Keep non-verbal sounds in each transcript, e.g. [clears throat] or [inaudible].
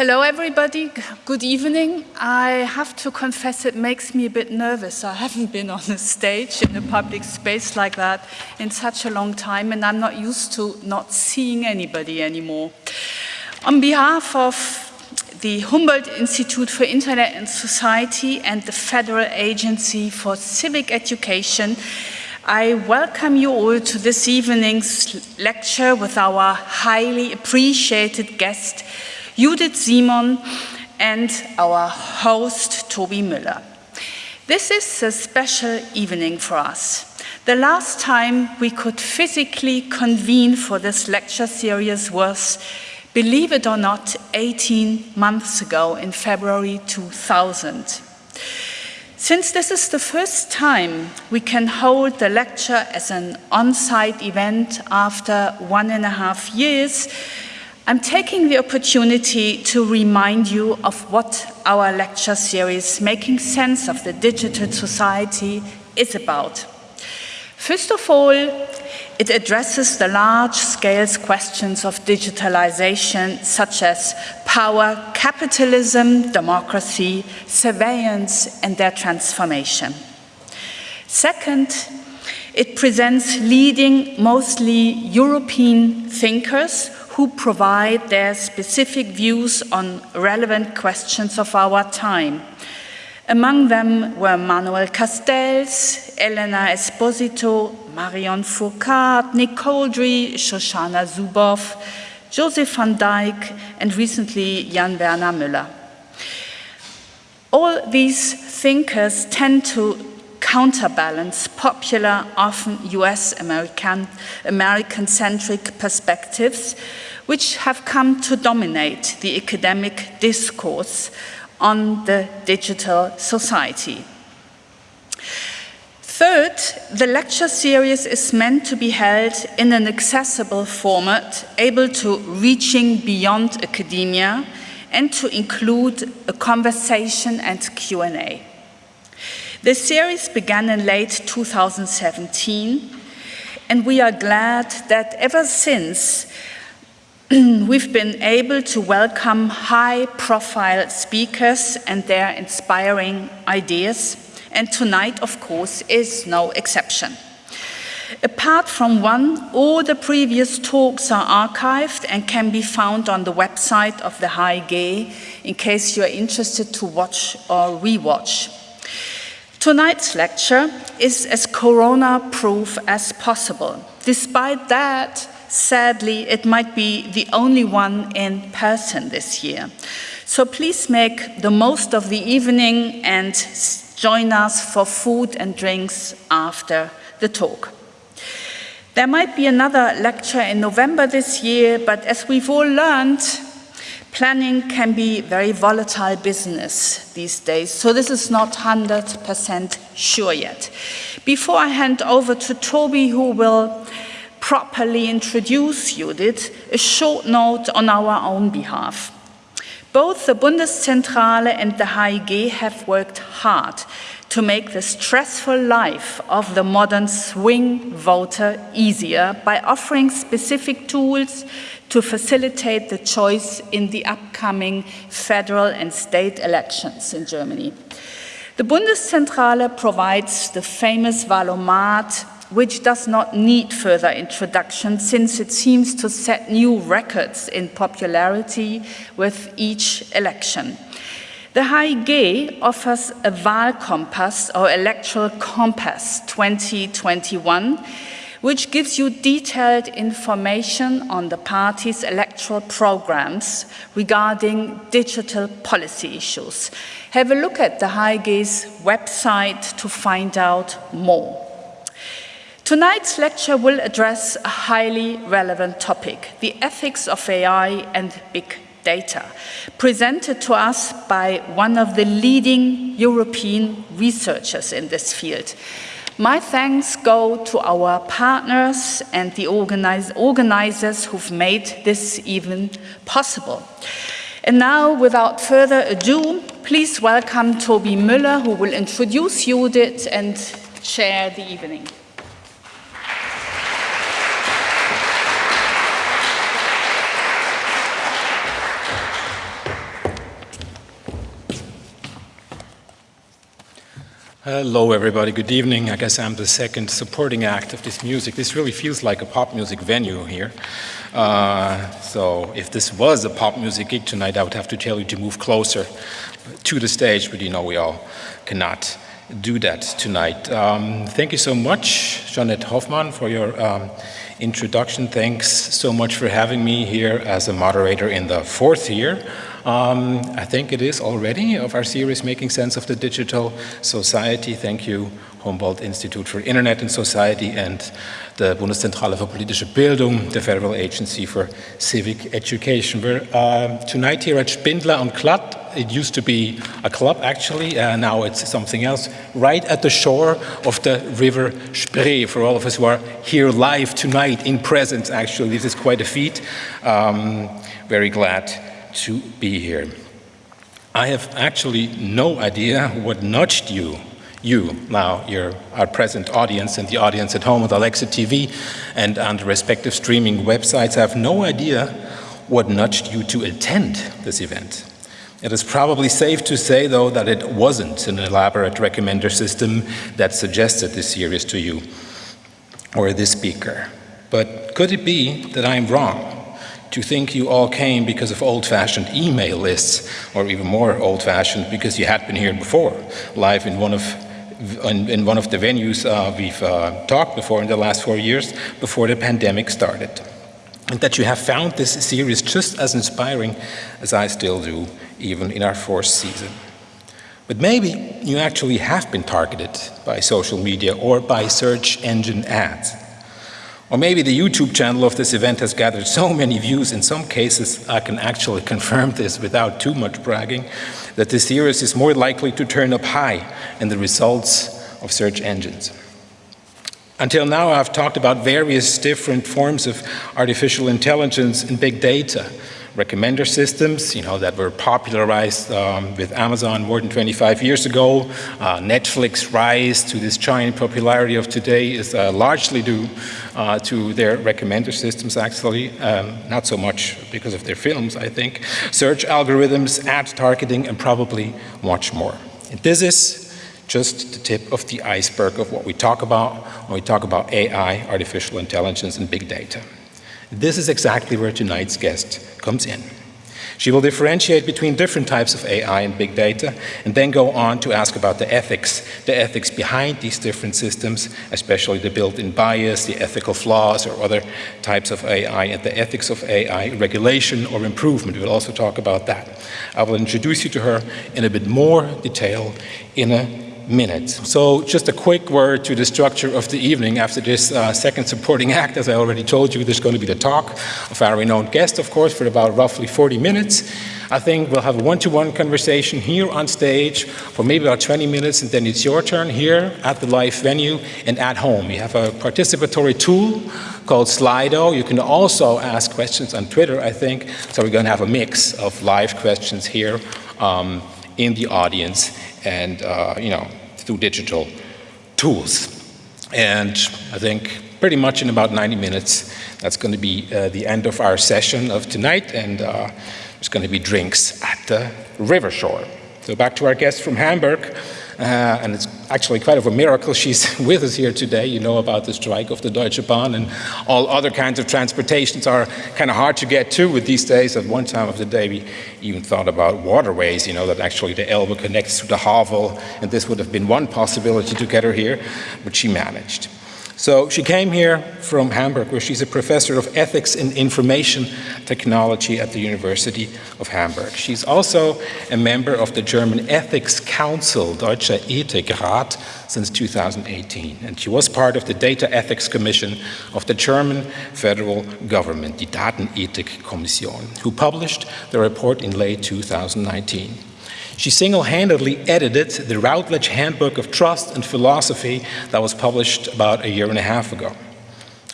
Hello everybody, good evening. I have to confess it makes me a bit nervous. I haven't been on a stage in a public space like that in such a long time and I'm not used to not seeing anybody anymore. On behalf of the Humboldt Institute for Internet and Society and the Federal Agency for Civic Education, I welcome you all to this evening's lecture with our highly appreciated guest, Judith Simon, and our host, Toby Müller. This is a special evening for us. The last time we could physically convene for this lecture series was, believe it or not, 18 months ago in February 2000. Since this is the first time we can hold the lecture as an on-site event after one and a half years, I'm taking the opportunity to remind you of what our lecture series, Making Sense of the Digital Society, is about. First of all, it addresses the large-scale questions of digitalization, such as power, capitalism, democracy, surveillance, and their transformation. Second, it presents leading, mostly European thinkers who provide their specific views on relevant questions of our time. Among them were Manuel Castells, Elena Esposito, Marion Fourcade, Nick Couldry, Shoshana Zuboff, Joseph van Dijck, and recently Jan Werner Müller. All these thinkers tend to counterbalance popular, often US American, American centric perspectives, which have come to dominate the academic discourse on the digital society. Third, the lecture series is meant to be held in an accessible format, able to reaching beyond academia and to include a conversation and Q&A. The series began in late 2017, and we are glad that ever since [clears throat] we've been able to welcome high-profile speakers and their inspiring ideas, and tonight, of course, is no exception. Apart from one, all the previous talks are archived and can be found on the website of the High HIIG in case you are interested to watch or rewatch Tonight's lecture is as corona-proof as possible. Despite that, sadly, it might be the only one in person this year. So please make the most of the evening and join us for food and drinks after the talk. There might be another lecture in November this year, but as we've all learned, Planning can be very volatile business these days, so this is not 100% sure yet. Before I hand over to Toby, who will properly introduce Judith, a short note on our own behalf. Both the Bundeszentrale and the HIIG have worked hard to make the stressful life of the modern swing voter easier by offering specific tools to facilitate the choice in the upcoming federal and state elections in Germany. The Bundeszentrale provides the famous Wahl-O-Mat, which does not need further introduction since it seems to set new records in popularity with each election. The HIIG offers a Wahlkompass or Electoral Compass 2021 which gives you detailed information on the party's electoral programs regarding digital policy issues. Have a look at the HIIG's website to find out more. Tonight's lecture will address a highly relevant topic, the ethics of AI and big data, presented to us by one of the leading European researchers in this field. My thanks go to our partners and the organize, organizers who've made this event possible. And now, without further ado, please welcome Toby Müller, who will introduce Judith and chair the evening. Hello, everybody. Good evening. I guess I'm the second supporting act of this music. This really feels like a pop music venue here. Uh, so if this was a pop music gig tonight, I would have to tell you to move closer to the stage, but you know we all cannot do that tonight. Um, thank you so much, Jeanette Hofmann, for your um, introduction. Thanks so much for having me here as a moderator in the fourth year um, I think it is already of our series Making Sense of the Digital Society. Thank you, Humboldt Institute for Internet and Society and the Bundeszentrale für politische Bildung, the Federal Agency for Civic Education. We're uh, tonight here at Spindler und Klatt. It used to be a club actually, uh, now it's something else, right at the shore of the river Spree. For all of us who are here live tonight in presence actually, this is quite a feat. Um, very glad to be here. I have actually no idea what nudged you, you now, your, our present audience and the audience at home with ALEX TV and on the respective streaming websites. I have no idea what nudged you to attend this event. It is probably safe to say, though, that it wasn't an elaborate recommender system that suggested this series to you or this speaker. But could it be that I'm wrong? to think you all came because of old-fashioned email lists, or even more old-fashioned because you had been here before, live in one of in, in one of the venues uh, we've uh, talked before in the last four years before the pandemic started. And that you have found this series just as inspiring as I still do, even in our fourth season. But maybe you actually have been targeted by social media or by search engine ads. Or maybe the YouTube channel of this event has gathered so many views, in some cases I can actually [laughs] confirm this without too much bragging, that this series is more likely to turn up high in the results of search engines. Until now I've talked about various different forms of artificial intelligence and big data, recommender systems, you know, that were popularized um, with Amazon more than 25 years ago. Uh, Netflix rise to this giant popularity of today is uh, largely due uh, to their recommender systems, actually. Um, not so much because of their films, I think. Search algorithms, ad targeting, and probably much more. And this is just the tip of the iceberg of what we talk about when we talk about AI, artificial intelligence, and big data. This is exactly where tonight's guest comes in. She will differentiate between different types of AI and big data, and then go on to ask about the ethics, the ethics behind these different systems, especially the built-in bias, the ethical flaws, or other types of AI, and the ethics of AI regulation or improvement. We'll also talk about that. I will introduce you to her in a bit more detail in a minutes. So just a quick word to the structure of the evening. After this uh, second supporting act, as I already told you, there's going to be the talk of our renowned guest, of course, for about roughly 40 minutes. I think we'll have a one-to-one -one conversation here on stage for maybe about 20 minutes, and then it's your turn here at the live venue and at home. We have a participatory tool called Slido. You can also ask questions on Twitter, I think. So we're going to have a mix of live questions here um, in the audience and, uh, you know, through digital tools. And I think pretty much in about 90 minutes, that's going to be uh, the end of our session of tonight, and uh, there's going to be drinks at the river shore. So back to our guest from Hamburg. Uh, and it's actually quite of a miracle she's [laughs] with us here today. You know about the strike of the Deutsche Bahn and all other kinds of transportations are kind of hard to get to with these days. At one time of the day, we even thought about waterways, you know, that actually the Elbe connects to the Havel, and this would have been one possibility to get her here, but she managed. So she came here from Hamburg, where she's a professor of ethics in information technology at the University of Hamburg. She's also a member of the German Ethics Council, Deutscher Ethikrat, since 2018. And she was part of the Data Ethics Commission of the German federal government, the Datenethikkommission, who published the report in late 2019. She single-handedly edited the Routledge Handbook of Trust and Philosophy that was published about a year and a half ago.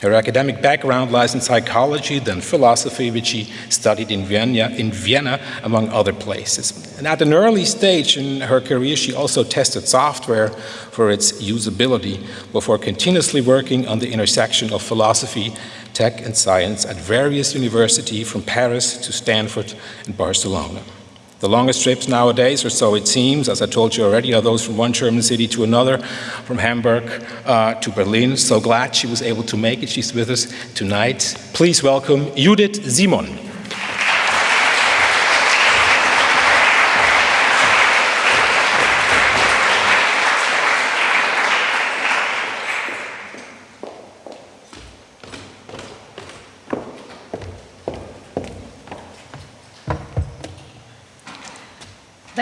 Her academic background lies in psychology, then philosophy, which she studied in Vienna, in Vienna, among other places. And at an early stage in her career, she also tested software for its usability before continuously working on the intersection of philosophy, tech, and science at various universities from Paris to Stanford and Barcelona. The longest trips nowadays, or so it seems, as I told you already, are those from one German city to another, from Hamburg uh, to Berlin. So glad she was able to make it. She's with us tonight. Please welcome Judith Simon.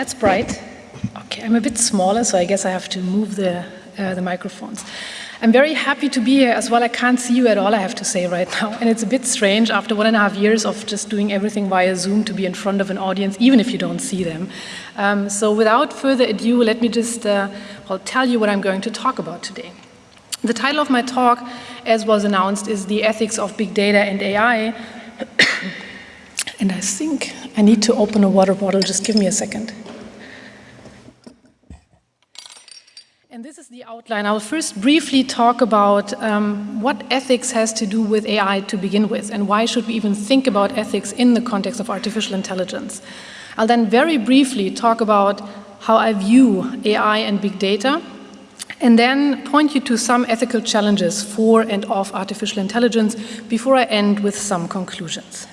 That's bright. Okay, I'm a bit smaller, so I guess I have to move the, uh, the microphones. I'm very happy to be here as well. I can't see you at all, I have to say right now. And it's a bit strange after one and a half years of just doing everything via Zoom to be in front of an audience, even if you don't see them. Um, so without further ado, let me just uh, well, tell you what I'm going to talk about today. The title of my talk, as was announced, is The Ethics of Big Data and AI. [coughs] and I think I need to open a water bottle. Just give me a second. And this is the outline. I'll first briefly talk about um, what ethics has to do with AI to begin with, and why should we even think about ethics in the context of artificial intelligence. I'll then very briefly talk about how I view AI and big data, and then point you to some ethical challenges for and of artificial intelligence before I end with some conclusions.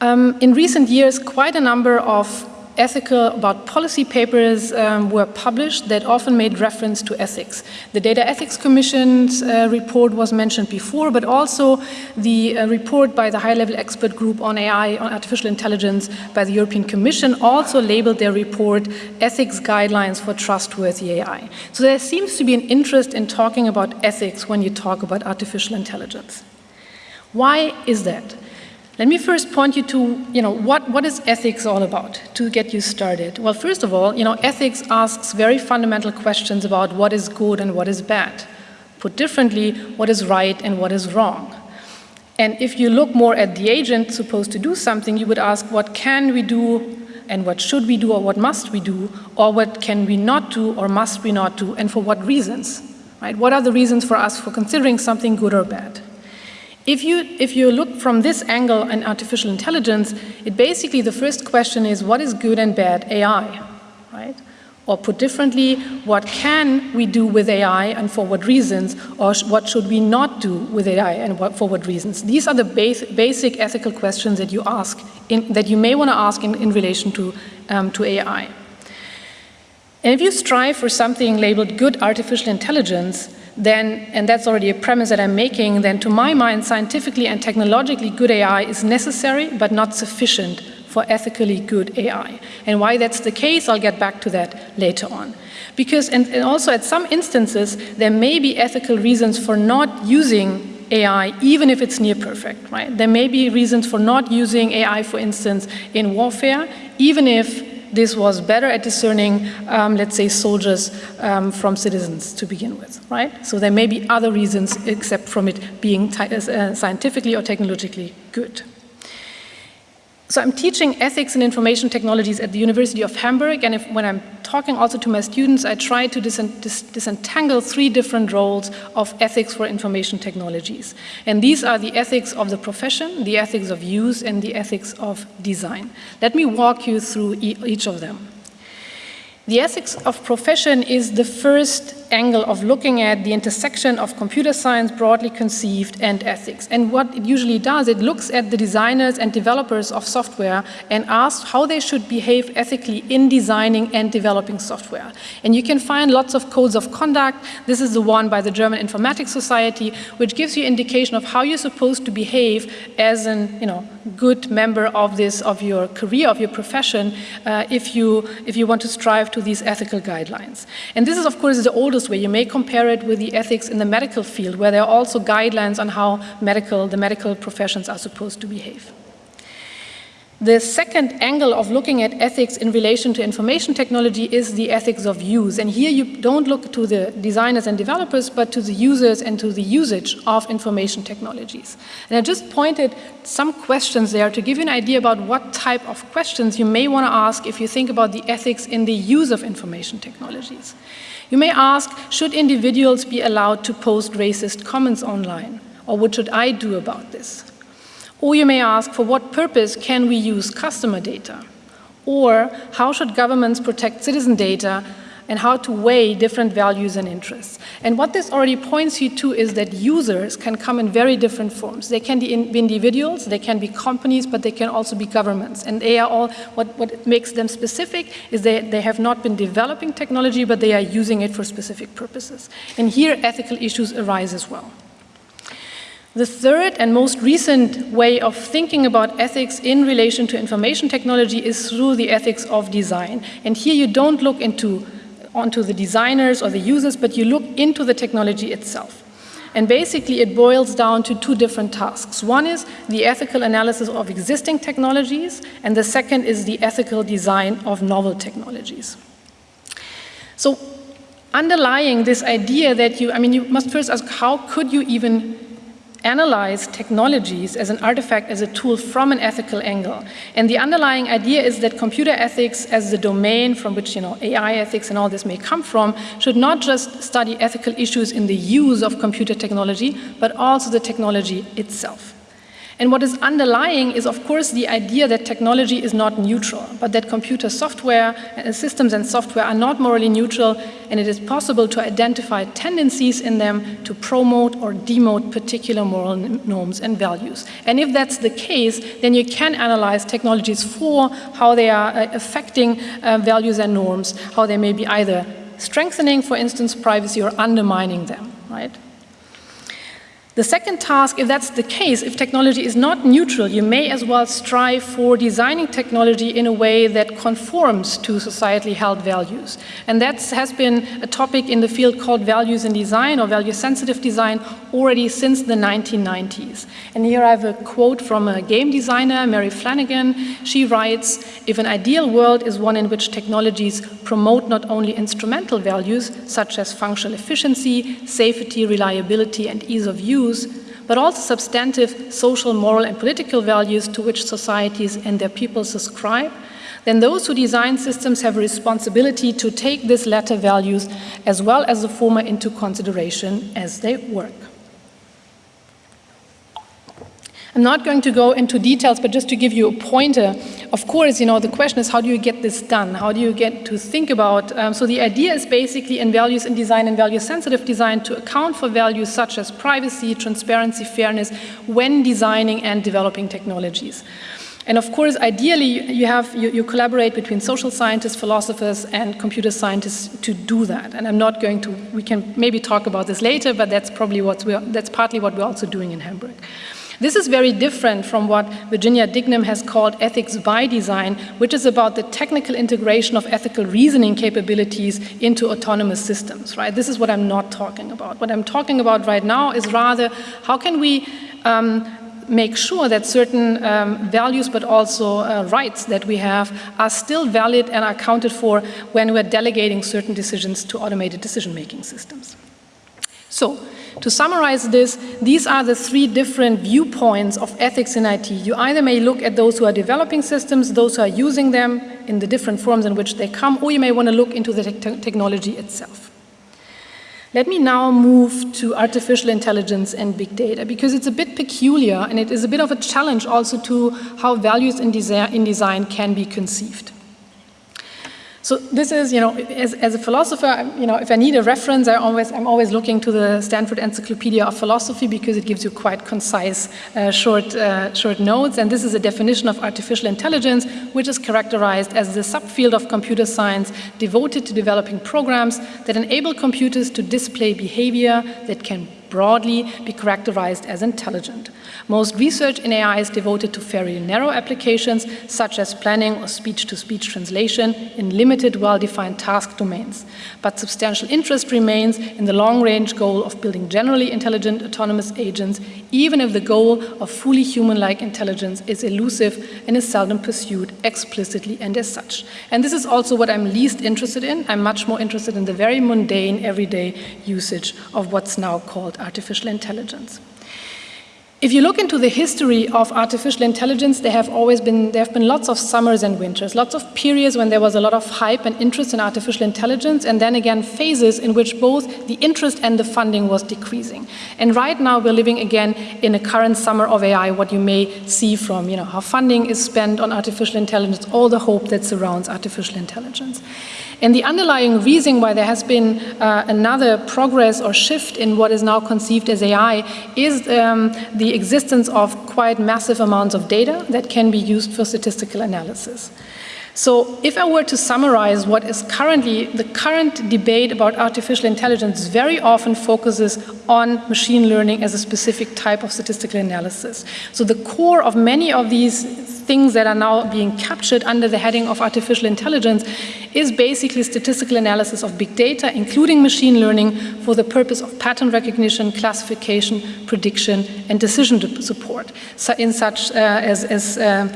Um, in recent years, quite a number of ethical, about policy papers um, were published that often made reference to ethics. The Data Ethics Commission's uh, report was mentioned before, but also the uh, report by the high-level expert group on AI, on artificial intelligence by the European Commission also labeled their report Ethics Guidelines for Trustworthy AI. So there seems to be an interest in talking about ethics when you talk about artificial intelligence. Why is that? Let me first point you to, you know, what, what is ethics all about to get you started? Well, first of all, you know, ethics asks very fundamental questions about what is good and what is bad. Put differently, what is right and what is wrong. And if you look more at the agent supposed to do something, you would ask, what can we do and what should we do or what must we do, or what can we not do or must we not do, and for what reasons, right? What are the reasons for us for considering something good or bad? If you, if you look from this angle in artificial intelligence, it basically, the first question is, what is good and bad AI, right? Or put differently, what can we do with AI and for what reasons, or sh what should we not do with AI and what, for what reasons? These are the base, basic ethical questions that you ask, in, that you may want to ask in, in relation to, um, to AI. And if you strive for something labeled good artificial intelligence, then, and that's already a premise that I'm making, then to my mind, scientifically and technologically good AI is necessary but not sufficient for ethically good AI. And why that's the case, I'll get back to that later on. Because, and, and also at some instances, there may be ethical reasons for not using AI, even if it's near perfect, right? There may be reasons for not using AI, for instance, in warfare, even if this was better at discerning, um, let's say, soldiers um, from citizens to begin with, right? So there may be other reasons except from it being uh, scientifically or technologically good. So I'm teaching ethics and information technologies at the University of Hamburg, and if, when I'm talking also to my students, I try to dis dis disentangle three different roles of ethics for information technologies. And these are the ethics of the profession, the ethics of use, and the ethics of design. Let me walk you through e each of them. The ethics of profession is the first angle of looking at the intersection of computer science broadly conceived and ethics. And what it usually does, it looks at the designers and developers of software and asks how they should behave ethically in designing and developing software. And you can find lots of codes of conduct. This is the one by the German Informatics Society, which gives you indication of how you're supposed to behave as an you know, good member of this, of your career, of your profession, uh, if, you, if you want to strive to these ethical guidelines. And this is, of course, the oldest way. You may compare it with the ethics in the medical field, where there are also guidelines on how medical, the medical professions are supposed to behave. The second angle of looking at ethics in relation to information technology is the ethics of use. And here you don't look to the designers and developers, but to the users and to the usage of information technologies. And I just pointed some questions there to give you an idea about what type of questions you may want to ask if you think about the ethics in the use of information technologies. You may ask, should individuals be allowed to post racist comments online? Or what should I do about this? Or you may ask, for what purpose can we use customer data? Or how should governments protect citizen data and how to weigh different values and interests. And what this already points you to is that users can come in very different forms. They can be individuals, they can be companies, but they can also be governments. And they are all, what, what makes them specific is that they have not been developing technology, but they are using it for specific purposes. And here ethical issues arise as well. The third and most recent way of thinking about ethics in relation to information technology is through the ethics of design. And here you don't look into onto the designers or the users, but you look into the technology itself. And basically it boils down to two different tasks. One is the ethical analysis of existing technologies, and the second is the ethical design of novel technologies. So underlying this idea that you, I mean, you must first ask, how could you even analyze technologies as an artifact, as a tool from an ethical angle. And the underlying idea is that computer ethics as the domain from which you know, AI ethics and all this may come from should not just study ethical issues in the use of computer technology, but also the technology itself. And what is underlying is, of course, the idea that technology is not neutral, but that computer software, uh, systems and software are not morally neutral, and it is possible to identify tendencies in them to promote or demote particular moral norms and values. And if that's the case, then you can analyze technologies for how they are uh, affecting uh, values and norms, how they may be either strengthening, for instance, privacy or undermining them, right? The second task, if that's the case, if technology is not neutral, you may as well strive for designing technology in a way that conforms to societally held values. And that has been a topic in the field called values in design or value-sensitive design already since the 1990s. And here I have a quote from a game designer, Mary Flanagan. She writes, if an ideal world is one in which technologies promote not only instrumental values, such as functional efficiency, safety, reliability, and ease of use, but also substantive social, moral, and political values to which societies and their people subscribe, then those who design systems have a responsibility to take these latter values as well as the former into consideration as they work. I'm not going to go into details, but just to give you a pointer, of course, you know, the question is how do you get this done? How do you get to think about, um, so the idea is basically in values in design and value sensitive design to account for values such as privacy, transparency, fairness when designing and developing technologies. And of course, ideally, you, have, you, you, collaborate between social scientists, philosophers, and computer scientists to do that. And I'm not going to, we can maybe talk about this later, but that's probably what we're, that's partly what we're also doing in Hamburg. This is very different from what Virginia Dignum has called ethics by design, which is about the technical integration of ethical reasoning capabilities into autonomous systems, right? This is what I'm not talking about. What I'm talking about right now is rather how can we um, make sure that certain um, values but also uh, rights that we have are still valid and are accounted for when we're delegating certain decisions to automated decision-making systems. So, to summarize this, these are the three different viewpoints of ethics in IT. You either may look at those who are developing systems, those who are using them in the different forms in which they come, or you may want to look into the te technology itself. Let me now move to artificial intelligence and big data, because it's a bit peculiar and it is a bit of a challenge also to how values in, desi in design can be conceived. So this is, you know, as, as a philosopher, you know, if I need a reference, I always, I'm always looking to the Stanford Encyclopedia of Philosophy because it gives you quite concise, uh, short, uh, short notes. And this is a definition of artificial intelligence, which is characterized as the subfield of computer science devoted to developing programs that enable computers to display behavior that can broadly be characterized as intelligent. Most research in AI is devoted to very narrow applications, such as planning or speech-to-speech -speech translation in limited, well-defined task domains. But substantial interest remains in the long-range goal of building generally intelligent autonomous agents, even if the goal of fully human-like intelligence is elusive and is seldom pursued explicitly and as such. And this is also what I'm least interested in. I'm much more interested in the very mundane, everyday usage of what's now called artificial intelligence. If you look into the history of artificial intelligence, there have always been, there have been lots of summers and winters, lots of periods when there was a lot of hype and interest in artificial intelligence, and then again phases in which both the interest and the funding was decreasing. And right now we're living again in a current summer of AI, what you may see from you know, how funding is spent on artificial intelligence, all the hope that surrounds artificial intelligence. And the underlying reason why there has been uh, another progress or shift in what is now conceived as AI is um, the existence of quite massive amounts of data that can be used for statistical analysis. So if I were to summarize what is currently, the current debate about artificial intelligence very often focuses on machine learning as a specific type of statistical analysis. So the core of many of these things that are now being captured under the heading of artificial intelligence is basically statistical analysis of big data, including machine learning, for the purpose of pattern recognition, classification, prediction, and decision support, so in such uh, as, as uh,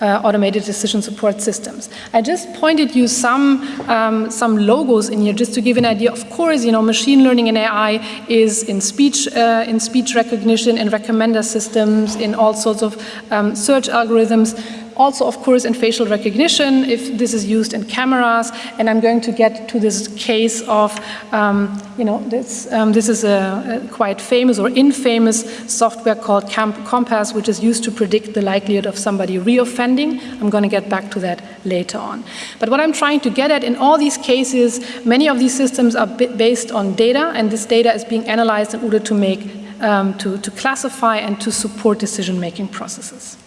uh, automated decision support systems. I just pointed you some, um, some logos in here just to give an idea. Of course, you know, machine learning and AI is in speech, uh, in speech recognition, in recommender systems, in all sorts of um, search algorithms also, of course, in facial recognition, if this is used in cameras, and I'm going to get to this case of, um, you know, this, um, this is a, a, quite famous or infamous software called Camp COMPAS, which is used to predict the likelihood of somebody reoffending. I'm going to get back to that later on. But what I'm trying to get at in all these cases, many of these systems are based on data, and this data is being analyzed in order to make, um, to, to classify and to support decision-making processes.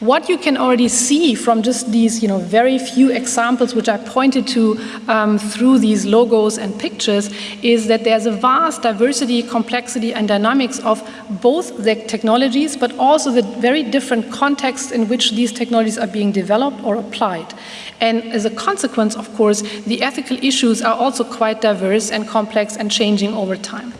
What you can already see from just these you know, very few examples which I pointed to um, through these logos and pictures is that there's a vast diversity, complexity and dynamics of both the technologies but also the very different contexts in which these technologies are being developed or applied. And as a consequence, of course, the ethical issues are also quite diverse and complex and changing over time.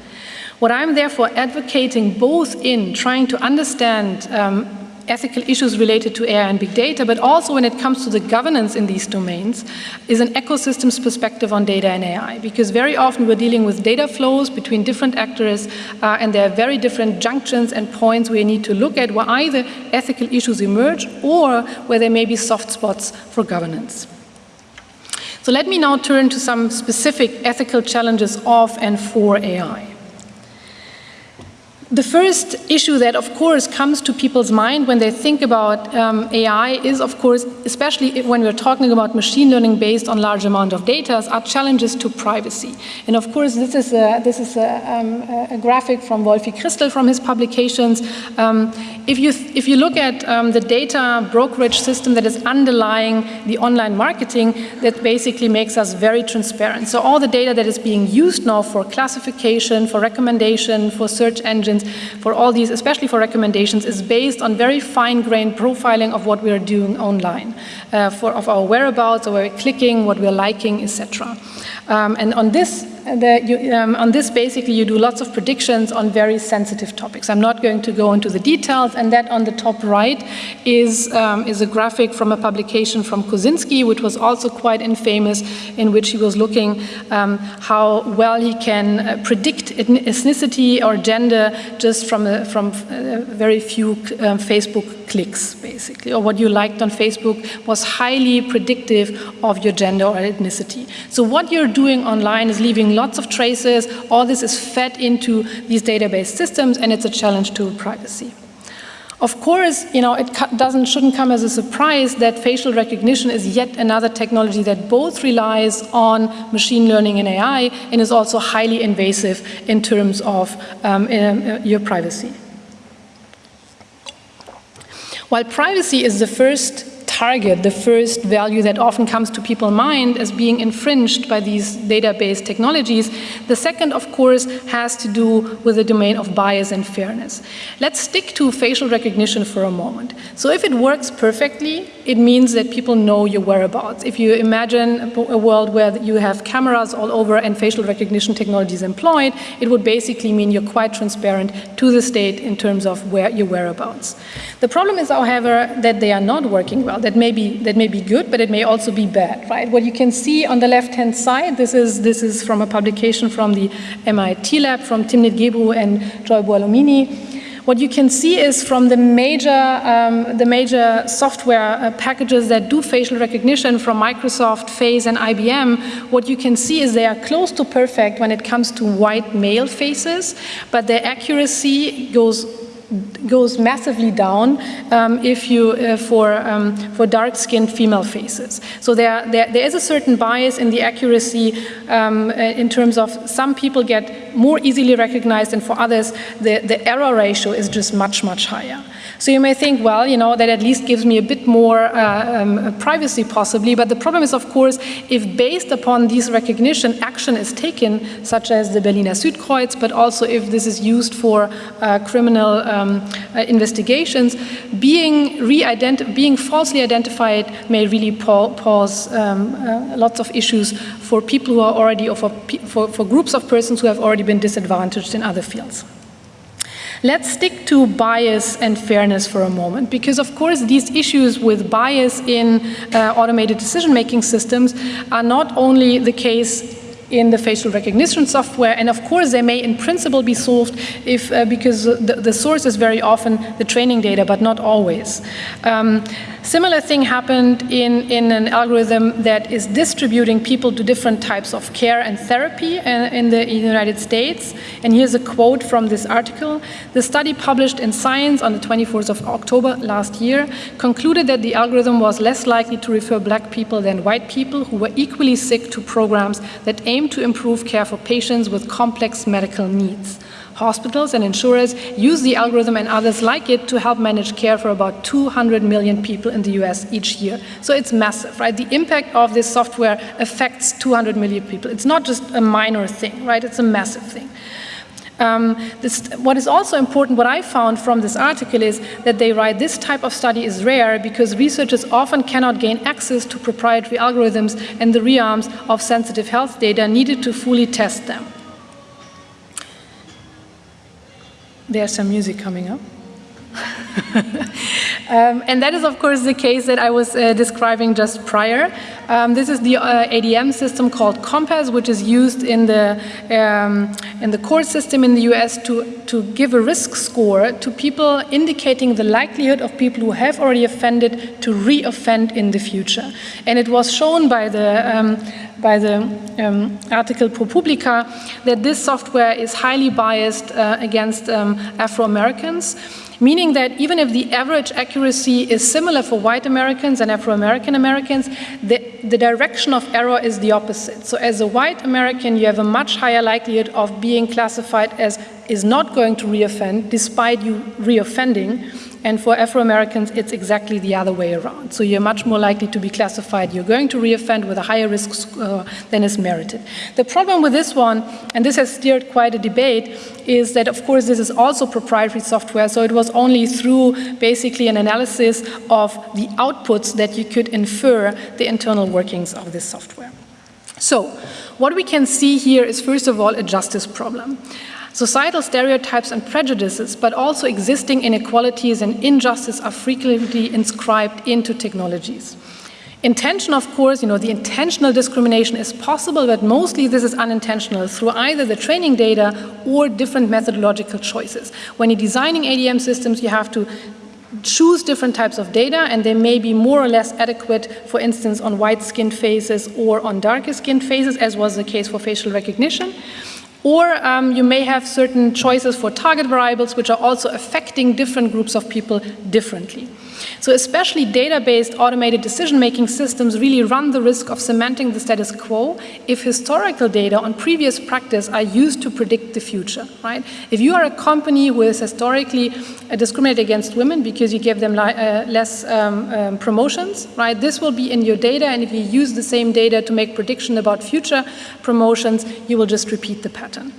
What I'm therefore advocating both in trying to understand um, ethical issues related to AI and big data, but also when it comes to the governance in these domains, is an ecosystems perspective on data and AI. Because very often we're dealing with data flows between different actors, uh, and there are very different junctions and points where need to look at where either ethical issues emerge or where there may be soft spots for governance. So let me now turn to some specific ethical challenges of and for AI. The first issue that, of course, comes to people's mind when they think about um, AI is, of course, especially when we're talking about machine learning based on large amount of data, are challenges to privacy. And of course, this is a, this is a, um, a graphic from Wolfie Christl from his publications. Um, if, you, if you look at um, the data brokerage system that is underlying the online marketing, that basically makes us very transparent. So all the data that is being used now for classification, for recommendation, for search engines, for all these, especially for recommendations, is based on very fine-grained profiling of what we are doing online, uh, for, of our whereabouts, where we're clicking, what we're liking, etc. Um, and on this you, um, on this, basically, you do lots of predictions on very sensitive topics. I'm not going to go into the details, and that on the top right is, um, is a graphic from a publication from Kosinski, which was also quite infamous, in which he was looking um, how well he can uh, predict ethnicity or gender just from, a, from a very few um, Facebook clicks, basically, or what you liked on Facebook was highly predictive of your gender or ethnicity. So what you're doing online is leaving lots of traces. All this is fed into these database systems, and it's a challenge to privacy. Of course, you know, it doesn't, shouldn't come as a surprise that facial recognition is yet another technology that both relies on machine learning and AI and is also highly invasive in terms of um, uh, your privacy. While privacy is the first target, the first value that often comes to people's mind as being infringed by these database technologies. The second, of course, has to do with the domain of bias and fairness. Let's stick to facial recognition for a moment. So if it works perfectly, it means that people know your whereabouts. If you imagine a world where you have cameras all over and facial recognition technology is employed, it would basically mean you're quite transparent to the state in terms of where your whereabouts. The problem is, however, that they are not working well that may be that may be good, but it may also be bad, right? What you can see on the left-hand side, this is this is from a publication from the MIT lab from Timnit Gebru and Joy Buolamwini. what you can see is from the major, um, the major software uh, packages that do facial recognition from Microsoft, Face, and IBM, what you can see is they are close to perfect when it comes to white male faces, but their accuracy goes goes massively down um, if you uh, for um, for dark-skinned female faces. So there, there there is a certain bias in the accuracy um, uh, in terms of some people get more easily recognized, and for others the the error ratio is just much much higher. So you may think, well, you know, that at least gives me a bit more uh, um, privacy possibly, but the problem is, of course, if based upon these recognition action is taken, such as the Berliner Südkreuz, but also if this is used for uh, criminal um, uh, investigations, being, being falsely identified may really pose um, uh, lots of issues for people who are already, or for, for, for groups of persons who have already been disadvantaged in other fields. Let's stick to bias and fairness for a moment, because of course these issues with bias in uh, automated decision-making systems are not only the case in the facial recognition software. And of course, they may in principle be solved if, uh, because the, the, source is very often the training data, but not always. Um, similar thing happened in, in an algorithm that is distributing people to different types of care and therapy in, uh, in the United States. And here's a quote from this article. The study published in Science on the 24th of October last year concluded that the algorithm was less likely to refer black people than white people who were equally sick to programs that aim to improve care for patients with complex medical needs. Hospitals and insurers use the algorithm and others like it to help manage care for about 200 million people in the US each year. So it's massive, right? The impact of this software affects 200 million people. It's not just a minor thing, right? It's a massive thing. Um, this, what is also important, what I found from this article is that they write this type of study is rare because researchers often cannot gain access to proprietary algorithms and the realms of sensitive health data needed to fully test them. There's some music coming up. [laughs] um, and that is, of course, the case that I was uh, describing just prior. Um, this is the uh, ADM system called COMPAS, which is used in the, um, in the court system in the US to, to give a risk score to people indicating the likelihood of people who have already offended to re-offend in the future. And it was shown by the um, by the um, article ProPublica that this software is highly biased uh, against um, Afro-Americans meaning that even if the average accuracy is similar for white Americans and Afro-American Americans, the, the direction of error is the opposite. So as a white American, you have a much higher likelihood of being classified as is not going to reoffend despite you reoffending and for Afro-Americans, it's exactly the other way around. So you're much more likely to be classified, you're going to reoffend with a higher risk uh, than is merited. The problem with this one, and this has steered quite a debate, is that of course this is also proprietary software, so it was only through basically an analysis of the outputs that you could infer the internal workings of this software. So what we can see here is first of all a justice problem. Societal stereotypes and prejudices, but also existing inequalities and injustice are frequently inscribed into technologies. Intention, of course, you know, the intentional discrimination is possible, but mostly this is unintentional through either the training data or different methodological choices. When you're designing ADM systems, you have to choose different types of data and they may be more or less adequate, for instance, on white-skinned faces or on darker-skinned faces, as was the case for facial recognition. Or um, you may have certain choices for target variables which are also affecting different groups of people differently. So especially data-based automated decision-making systems really run the risk of cementing the status quo if historical data on previous practice are used to predict the future, right? If you are a company who has historically uh, discriminated against women because you give them uh, less um, um, promotions, right? This will be in your data and if you use the same data to make prediction about future promotions, you will just repeat the pattern.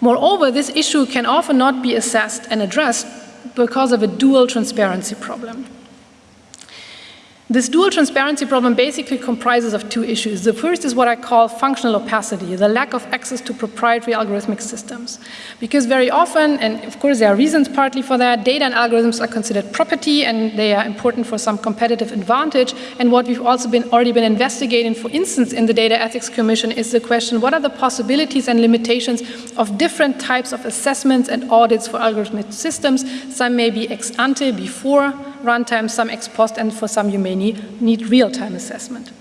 Moreover, this issue can often not be assessed and addressed because of a dual transparency problem. This dual transparency problem basically comprises of two issues. The first is what I call functional opacity, the lack of access to proprietary algorithmic systems. Because very often, and of course there are reasons partly for that, data and algorithms are considered property and they are important for some competitive advantage. And what we've also been already been investigating, for instance, in the Data Ethics Commission is the question, what are the possibilities and limitations of different types of assessments and audits for algorithmic systems? Some may be ex ante, before runtime, some ex post, and for some you may need, need real-time assessment.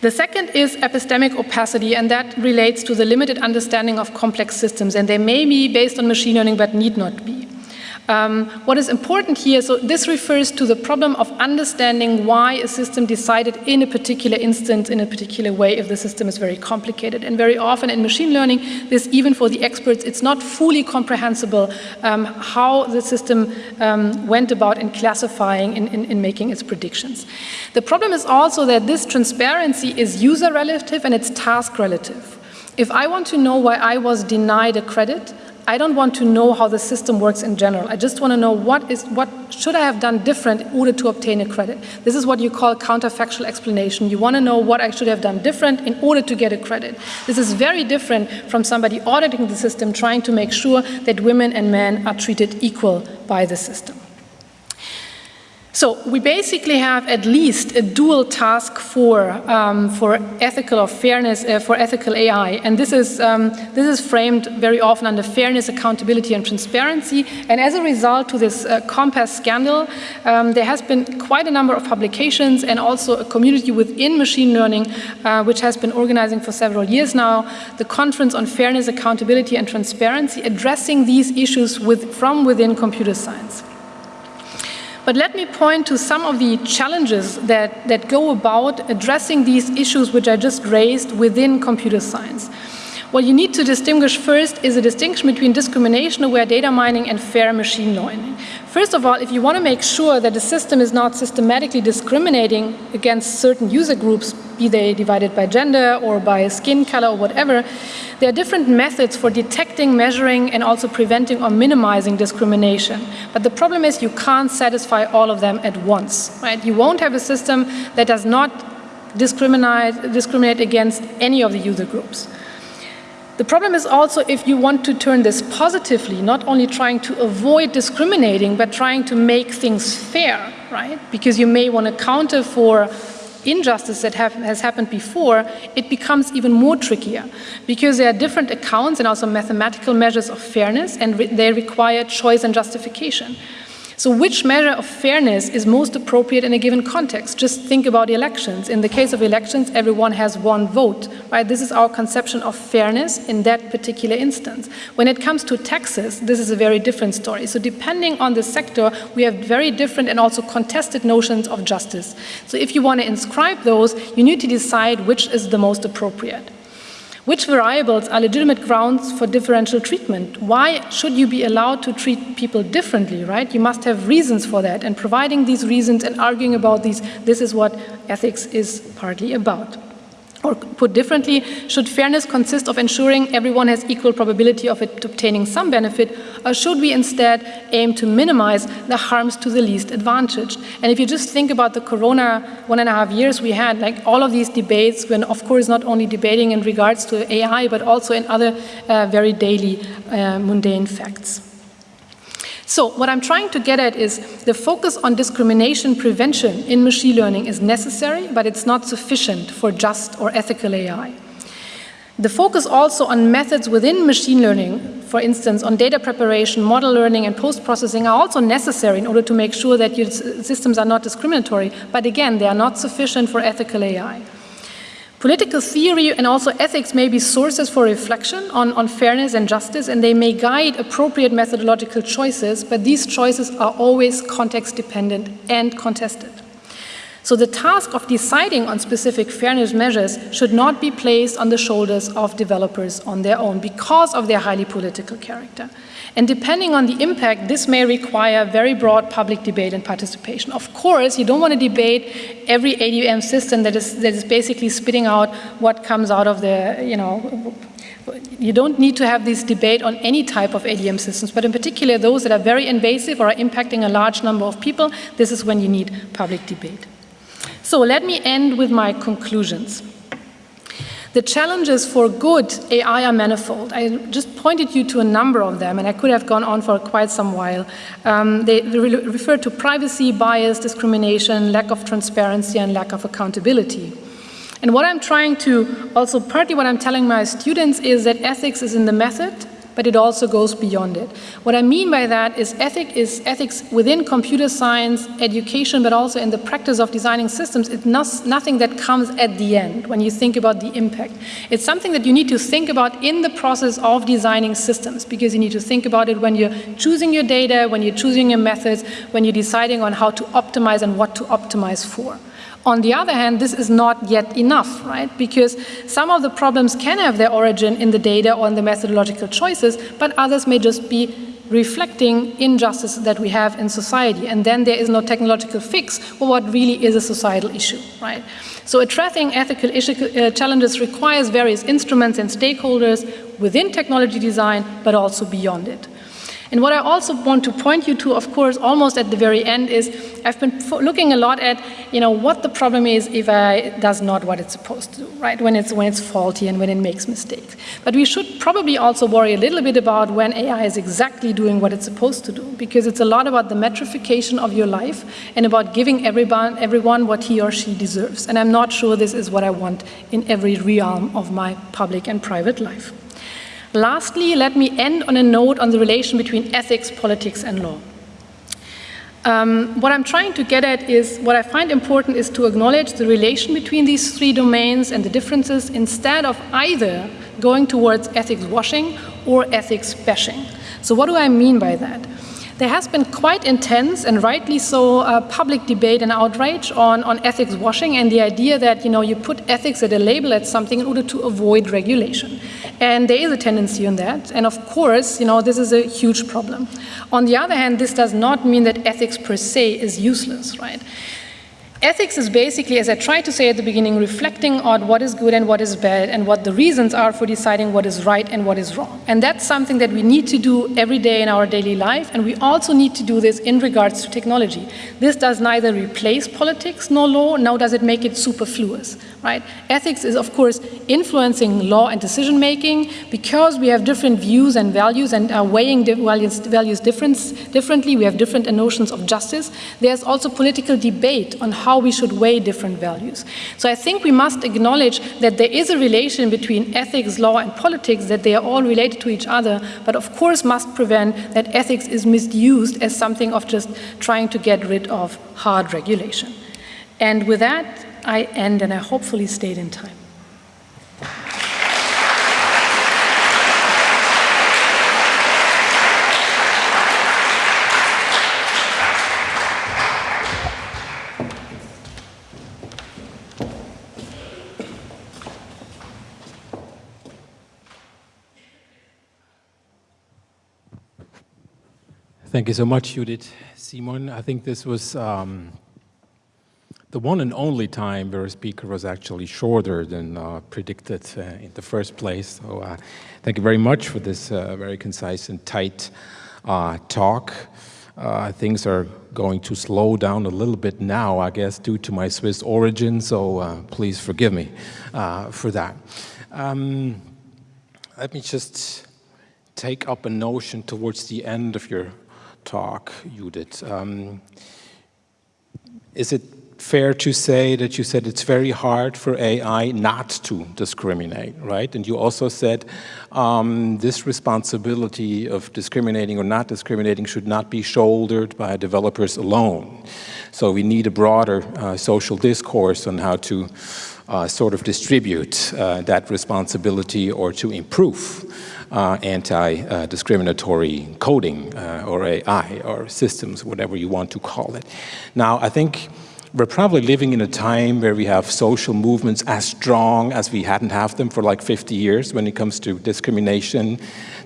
The second is epistemic opacity, and that relates to the limited understanding of complex systems, and they may be based on machine learning but need not be. Um, what is important here, so this refers to the problem of understanding why a system decided in a particular instance in a particular way if the system is very complicated. And very often in machine learning, this even for the experts, it's not fully comprehensible um, how the system um, went about in classifying, in, in, in making its predictions. The problem is also that this transparency is user relative and it's task relative. If I want to know why I was denied a credit, I don't want to know how the system works in general. I just want to know what is what should I have done different in order to obtain a credit. This is what you call counterfactual explanation. You want to know what I should have done different in order to get a credit. This is very different from somebody auditing the system trying to make sure that women and men are treated equal by the system. So we basically have at least a dual task for, um, for ethical or fairness, uh, for ethical AI. And this is, um, this is framed very often under fairness, accountability, and transparency. And as a result to this uh, COMPAS scandal, um, there has been quite a number of publications and also a community within machine learning, uh, which has been organizing for several years now, the Conference on Fairness, Accountability, and Transparency, addressing these issues with, from within computer science. But let me point to some of the challenges that, that go about addressing these issues which I just raised within computer science. What you need to distinguish first is a distinction between discrimination-aware data mining and fair machine learning. First of all, if you want to make sure that the system is not systematically discriminating against certain user groups, be they divided by gender or by skin color or whatever, there are different methods for detecting, measuring, and also preventing or minimizing discrimination. But the problem is you can't satisfy all of them at once, right? You won't have a system that does not discriminate, discriminate against any of the user groups. The problem is also if you want to turn this positively, not only trying to avoid discriminating, but trying to make things fair, right? Because you may want to counter for injustice that have, has happened before, it becomes even more trickier because there are different accounts and also mathematical measures of fairness and re they require choice and justification. So which measure of fairness is most appropriate in a given context? Just think about elections. In the case of elections, everyone has one vote, right? This is our conception of fairness in that particular instance. When it comes to taxes, this is a very different story. So depending on the sector, we have very different and also contested notions of justice. So if you want to inscribe those, you need to decide which is the most appropriate. Which variables are legitimate grounds for differential treatment? Why should you be allowed to treat people differently, right? You must have reasons for that, and providing these reasons and arguing about these, this is what ethics is partly about. Or put differently, should fairness consist of ensuring everyone has equal probability of obtaining some benefit, or should we instead aim to minimize the harms to the least advantaged? And if you just think about the corona one and a half years we had, like all of these debates, when of course not only debating in regards to AI, but also in other uh, very daily uh, mundane facts. So what I'm trying to get at is the focus on discrimination prevention in machine learning is necessary, but it's not sufficient for just or ethical AI. The focus also on methods within machine learning, for instance, on data preparation, model learning, and post-processing are also necessary in order to make sure that your systems are not discriminatory. But again, they are not sufficient for ethical AI. Political theory and also ethics may be sources for reflection on, on fairness and justice, and they may guide appropriate methodological choices, but these choices are always context dependent and contested. So the task of deciding on specific fairness measures should not be placed on the shoulders of developers on their own because of their highly political character. And depending on the impact, this may require very broad public debate and participation. Of course, you don't want to debate every ADM system that is, that is basically spitting out what comes out of the, you know, you don't need to have this debate on any type of ADM systems, but in particular those that are very invasive or are impacting a large number of people, this is when you need public debate. So let me end with my conclusions. The challenges for good AI are manifold. I just pointed you to a number of them, and I could have gone on for quite some while. Um, they re refer to privacy, bias, discrimination, lack of transparency, and lack of accountability. And what I'm trying to, also partly what I'm telling my students is that ethics is in the method, but it also goes beyond it. What I mean by that is, ethic is ethics within computer science, education, but also in the practice of designing systems. It's not, nothing that comes at the end when you think about the impact. It's something that you need to think about in the process of designing systems, because you need to think about it when you're choosing your data, when you're choosing your methods, when you're deciding on how to optimize and what to optimize for. On the other hand, this is not yet enough, right? Because some of the problems can have their origin in the data or in the methodological choices, but others may just be reflecting injustices that we have in society. And then there is no technological fix for what really is a societal issue, right? So addressing ethical issue, uh, challenges requires various instruments and stakeholders within technology design, but also beyond it. And what I also want to point you to, of course, almost at the very end is I've been looking a lot at, you know, what the problem is if AI does not what it's supposed to do, right? When it's, when it's faulty and when it makes mistakes. But we should probably also worry a little bit about when AI is exactly doing what it's supposed to do, because it's a lot about the metrification of your life and about giving everyone, everyone what he or she deserves. And I'm not sure this is what I want in every realm of my public and private life. Lastly, let me end on a note on the relation between ethics, politics, and law. Um, what I'm trying to get at is, what I find important is to acknowledge the relation between these three domains and the differences instead of either going towards ethics washing or ethics bashing. So what do I mean by that? There has been quite intense and rightly so uh, public debate and outrage on, on ethics washing and the idea that you know you put ethics at a label at something in order to avoid regulation. And there is a tendency on that. And of course, you know, this is a huge problem. On the other hand, this does not mean that ethics per se is useless, right? Ethics is basically, as I tried to say at the beginning, reflecting on what is good and what is bad and what the reasons are for deciding what is right and what is wrong. And that's something that we need to do every day in our daily life, and we also need to do this in regards to technology. This does neither replace politics nor law, nor does it make it superfluous, right? Ethics is, of course, influencing law and decision making because we have different views and values and are weighing values, values differently. We have different notions of justice. There's also political debate on how how we should weigh different values. So I think we must acknowledge that there is a relation between ethics, law, and politics, that they are all related to each other, but of course must prevent that ethics is misused as something of just trying to get rid of hard regulation. And with that, I end, and I hopefully stayed in time. Thank you so much, Judith. Simon, I think this was um, the one and only time where a speaker was actually shorter than uh, predicted uh, in the first place. So uh, thank you very much for this uh, very concise and tight uh, talk. Uh, things are going to slow down a little bit now, I guess, due to my Swiss origin, so please forgive me for that. Um, let me just take up a notion towards the end of your talk, Judith. Um, is it fair to say that you said it's very hard for AI not to discriminate, right? And you also said um, this responsibility of discriminating or not discriminating should not be shouldered by developers alone. So we need a broader uh, social discourse on how to uh, sort of distribute uh, that responsibility or to improve uh, anti-discriminatory coding uh, or AI or systems, whatever you want to call it. Now, I think we're probably living in a time where we have social movements as strong as we hadn't have them for like 50 years when it comes to discrimination,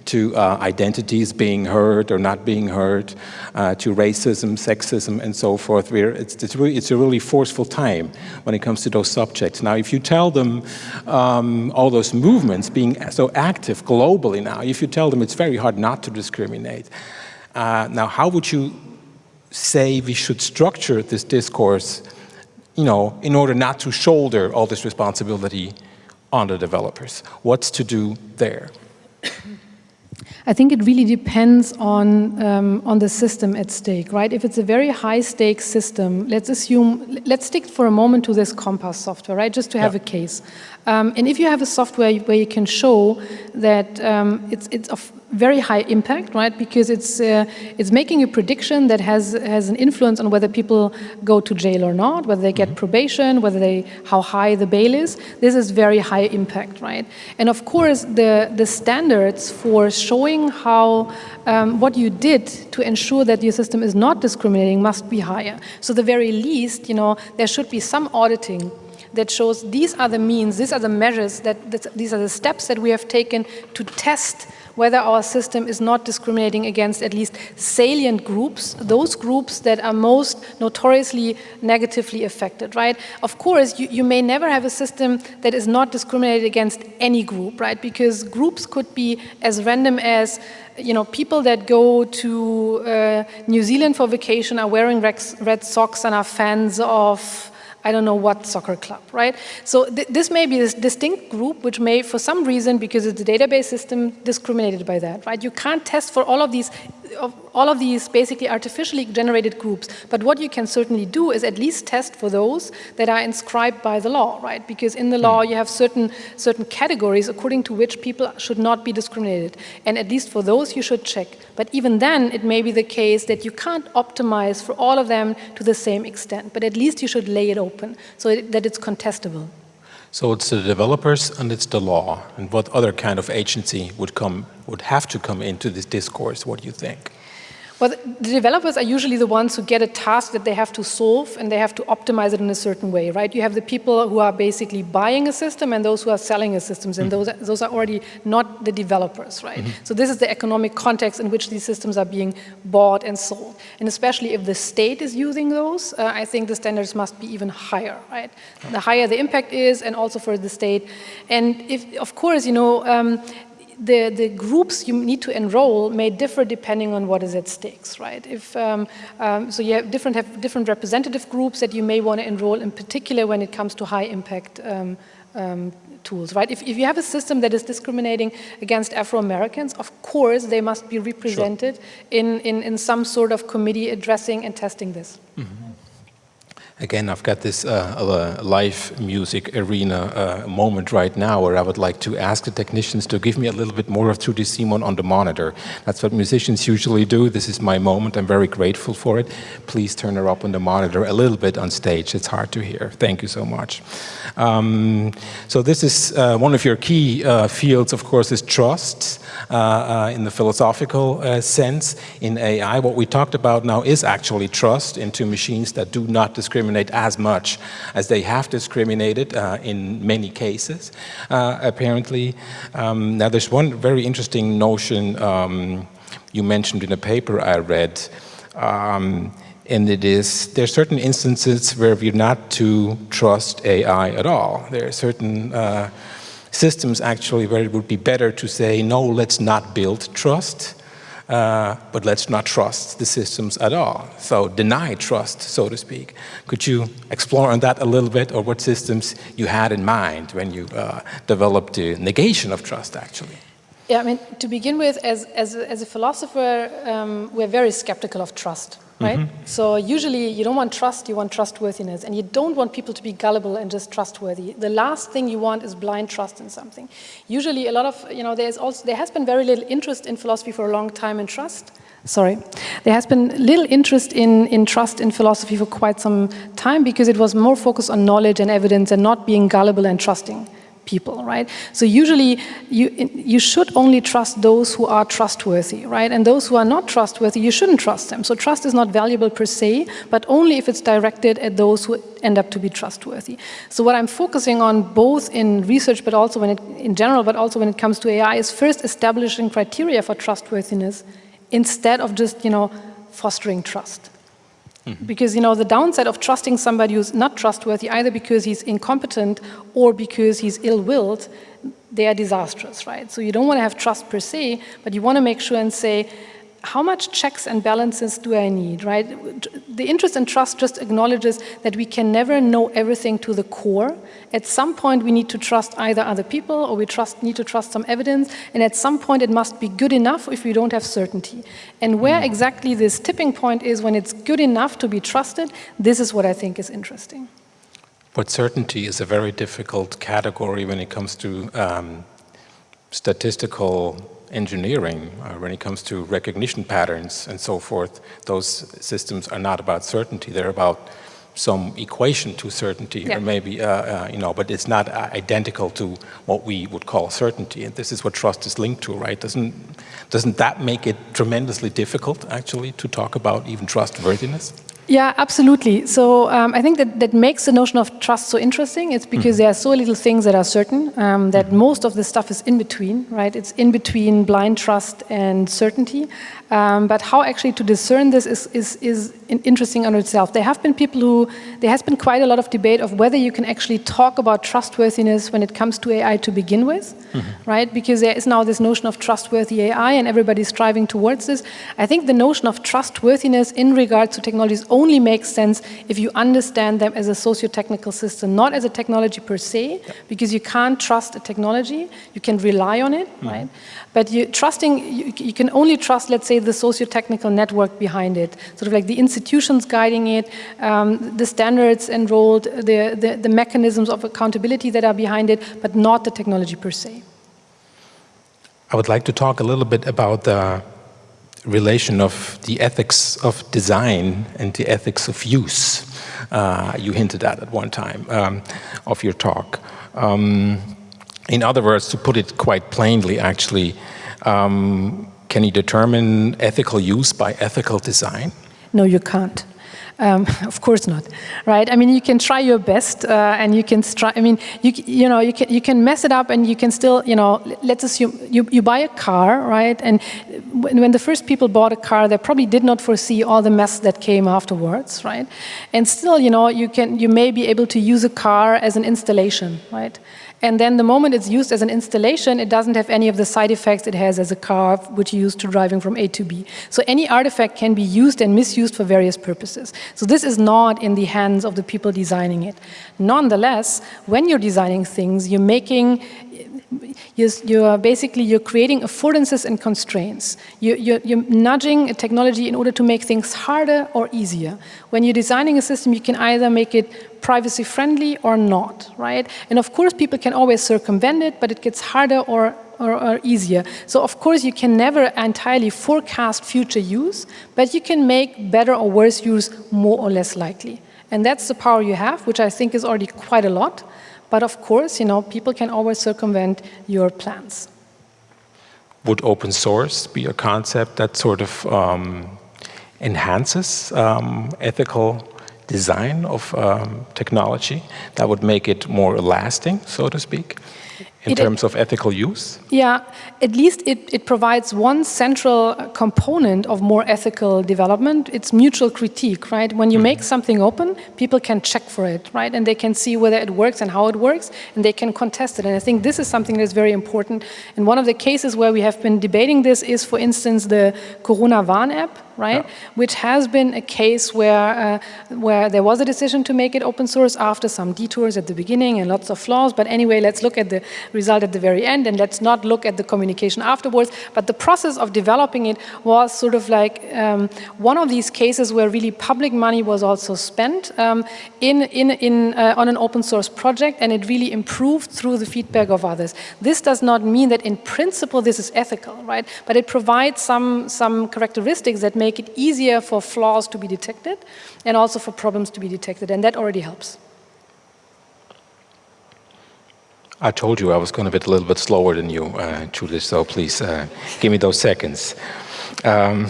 to uh, identities being heard or not being heard, uh, to racism, sexism, and so forth. Where it's, it's, really, it's, a really forceful time when it comes to those subjects. Now, if you tell them um, all those movements being so active globally now, if you tell them it's very hard not to discriminate, uh, now how would you say we should structure this discourse, you know, in order not to shoulder all this responsibility on the developers. What's to do there? [coughs] I think it really depends on, um, on the system at stake, right? If it's a very high stakes system, let's assume, let's stick for a moment to this COMPAS software, right? Just to have yeah. a case. Um, and if you have a software where you can show that um, it's, it's of very high impact, right? Because it's uh, it's making a prediction that has has an influence on whether people go to jail or not, whether they get mm -hmm. probation, whether they how high the bail is. This is very high impact, right? And of course, the the standards for showing how um, what you did to ensure that your system is not discriminating must be higher. So the very least, you know, there should be some auditing that shows these are the means, these are the measures, that, that these are the steps that we have taken to test whether our system is not discriminating against at least salient groups, those groups that are most notoriously negatively affected, right? Of course, you, you may never have a system that is not discriminated against any group, right? Because groups could be as random as you know, people that go to uh, New Zealand for vacation are wearing red socks and are fans of I don't know what soccer club, right? So th this may be this distinct group which may, for some reason, because it's a database system, discriminated by that, right? You can't test for all of these of all of these basically artificially generated groups. But what you can certainly do is at least test for those that are inscribed by the law, right? Because in the law hmm. you have certain, certain categories according to which people should not be discriminated. And at least for those you should check. But even then it may be the case that you can't optimize for all of them to the same extent. But at least you should lay it open so that it's contestable. So it's the developers and it's the law. And what other kind of agency would come, would have to come into this discourse? What do you think? Well, the developers are usually the ones who get a task that they have to solve and they have to optimize it in a certain way, right? You have the people who are basically buying a system and those who are selling a systems, and mm -hmm. those, are, those are already not the developers, right? Mm -hmm. So this is the economic context in which these systems are being bought and sold. And especially if the state is using those, uh, I think the standards must be even higher, right? The higher the impact is and also for the state. And if, of course, you know, um, the, the groups you need to enroll may differ depending on what is at stakes, right? If, um, um, so you have different, have different representative groups that you may want to enroll in particular when it comes to high impact um, um, tools, right? If, if you have a system that is discriminating against Afro-Americans, of course they must be represented sure. in, in, in some sort of committee addressing and testing this. Mm -hmm. Again, I've got this uh, uh, live music arena uh, moment right now where I would like to ask the technicians to give me a little bit more of Trudy Simon on the monitor. That's what musicians usually do. This is my moment. I'm very grateful for it. Please turn her up on the monitor a little bit on stage. It's hard to hear. Thank you so much. Um, so this is uh, one of your key uh, fields, of course, is trust uh, in the philosophical sense in AI. What we talked about now is actually trust into machines that do not discriminate discriminate as much as they have discriminated uh, in many cases, uh, apparently. Um, now, there's one very interesting notion um, you mentioned in a paper I read, um, and it is, there are certain instances where we're not to trust AI at all. There are certain uh, systems actually where it would be better to say, no, let's not build trust. Uh, but let's not trust the systems at all. So deny trust, so to speak. Could you explore on that a little bit, or what systems you had in mind when you uh, developed the negation of trust, actually? Yeah, I mean, to begin with, as, as, as a philosopher, um, we're very skeptical of trust right? Mm -hmm. So usually you don't want trust, you want trustworthiness, and you don't want people to be gullible and just trustworthy. The last thing you want is blind trust in something. Usually a lot of, you know, there's also, there has been very little interest in philosophy for a long time in trust. Sorry. There has been little interest in, in trust in philosophy for quite some time because it was more focused on knowledge and evidence and not being gullible and trusting people, right? So usually you, you should only trust those who are trustworthy, right? And those who are not trustworthy, you shouldn't trust them. So trust is not valuable per se, but only if it's directed at those who end up to be trustworthy. So what I'm focusing on both in research, but also when it, in general, but also when it comes to AI is first establishing criteria for trustworthiness instead of just, you know, fostering trust. Mm -hmm. Because, you know, the downside of trusting somebody who's not trustworthy, either because he's incompetent or because he's ill-willed, they are disastrous, right? So you don't want to have trust per se, but you want to make sure and say, how much checks and balances do I need, right? The interest in trust just acknowledges that we can never know everything to the core. At some point, we need to trust either other people or we trust, need to trust some evidence. And at some point, it must be good enough if we don't have certainty. And where mm. exactly this tipping point is when it's good enough to be trusted, this is what I think is interesting. But certainty is a very difficult category when it comes to um, statistical engineering, uh, when it comes to recognition patterns and so forth, those systems are not about certainty. They're about some equation to certainty, yeah. or maybe, uh, uh, you know, but it's not uh, identical to what we would call certainty. And this is what trust is linked to, right? Doesn't, doesn't that make it tremendously difficult, actually, to talk about even trustworthiness? Yeah, absolutely. So um, I think that, that makes the notion of trust so interesting. It's because mm there are so little things that are certain um, that mm most of the stuff is in between, right? It's in between blind trust and certainty. Um, but how actually to discern this is, is, is interesting on itself. There have been people who, there has been quite a lot of debate of whether you can actually talk about trustworthiness when it comes to AI to begin with, mm -hmm. right? Because there is now this notion of trustworthy AI and everybody's striving towards this. I think the notion of trustworthiness in regards to technologies only makes sense if you understand them as a socio-technical system, not as a technology per se, yeah. because you can't trust a technology, you can rely on it, mm right? But you, trusting, you, you, can only trust, let's say, the socio-technical network behind it, sort of like the institutions guiding it, um, the standards enrolled, the, the, the mechanisms of accountability that are behind it, but not the technology per se. I would like to talk a little bit about the relation of the ethics of design and the ethics of use. Uh, you hinted at at one time um, of your talk. Um, in other words, to put it quite plainly, actually, um, can you determine ethical use by ethical design? No, you can't. Um, [laughs] of course not, right? I mean, you can try your best, uh, and you can try. I mean, you you know, you can you can mess it up, and you can still, you know, let's assume you you buy a car, right? And when, when the first people bought a car, they probably did not foresee all the mess that came afterwards, right? And still, you know, you can you may be able to use a car as an installation, right? And then the moment it's used as an installation, it doesn't have any of the side effects it has as a car, which you use to driving from A to B. So any artifact can be used and misused for various purposes. So this is not in the hands of the people designing it. Nonetheless, when you're designing things, you're making you're, you're, basically you're creating affordances and constraints. You're, you're, you're, nudging a technology in order to make things harder or easier. When you're designing a system, you can either make it privacy friendly or not, right? And of course, people can always circumvent it, but it gets harder or or, or, easier. So of course you can never entirely forecast future use, but you can make better or worse use more or less likely. And that's the power you have, which I think is already quite a lot. But of course, you know, people can always circumvent your plans. Would open source be a concept that sort of um, enhances um, ethical design of um, technology that would make it more lasting, so to speak? In it, terms of ethical use? Yeah, at least it, it provides one central component of more ethical development. It's mutual critique, right? When you mm. make something open, people can check for it, right? And they can see whether it works and how it works, and they can contest it. And I think this is something that's very important. And one of the cases where we have been debating this is, for instance, the Corona Warn app, right? Yeah. Which has been a case where, uh, where there was a decision to make it open source after some detours at the beginning and lots of flaws. But anyway, let's look at the result at the very end and let's not look at the communication afterwards. But the process of developing it was sort of like um, one of these cases where really public money was also spent um, in, in, in, uh, on an open source project and it really improved through the feedback of others. This does not mean that in principle this is ethical, right? But it provides some, some characteristics that make it easier for flaws to be detected and also for problems to be detected, and that already helps. I told you I was going to be a little bit slower than you, uh, Judith, so please uh, give me those seconds. Um,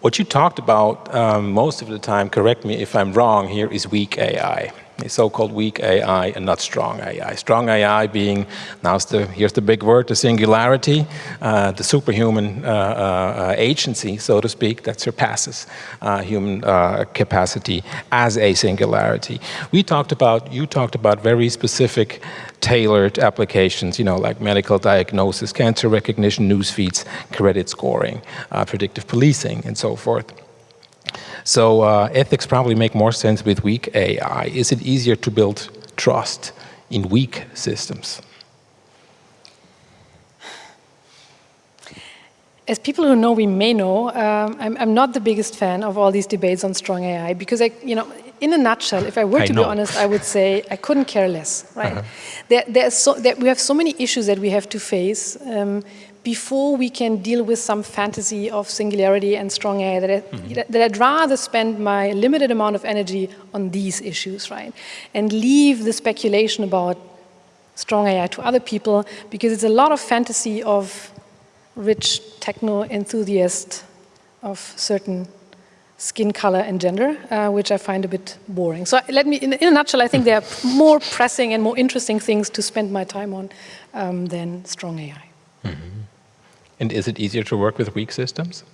what you talked about um, most of the time, correct me if I'm wrong here, is weak AI so-called weak AI and not strong AI. Strong AI being, now the, here's the big word, the singularity, uh, the superhuman uh, uh, agency, so to speak, that surpasses uh, human uh, capacity as a singularity. We talked about, you talked about very specific tailored applications, you know, like medical diagnosis, cancer recognition, news feeds, credit scoring, uh, predictive policing, and so forth. So uh, ethics probably make more sense with weak AI. Is it easier to build trust in weak systems? As people who know we may know, um, I'm, I'm, not the biggest fan of all these debates on strong AI because, I, you know, in a nutshell, if I were I to know. be honest, I would say I couldn't care less, right? Uh -huh. there, so, there, we have so many issues that we have to face. Um, before we can deal with some fantasy of singularity and strong AI, that, I, mm -hmm. that I'd rather spend my limited amount of energy on these issues, right? And leave the speculation about strong AI to other people, because it's a lot of fantasy of rich techno enthusiasts of certain skin color and gender, uh, which I find a bit boring. So let me, in, in, a nutshell, I think there are [laughs] more pressing and more interesting things to spend my time on um, than strong AI. Mm -hmm. And is it easier to work with weak systems?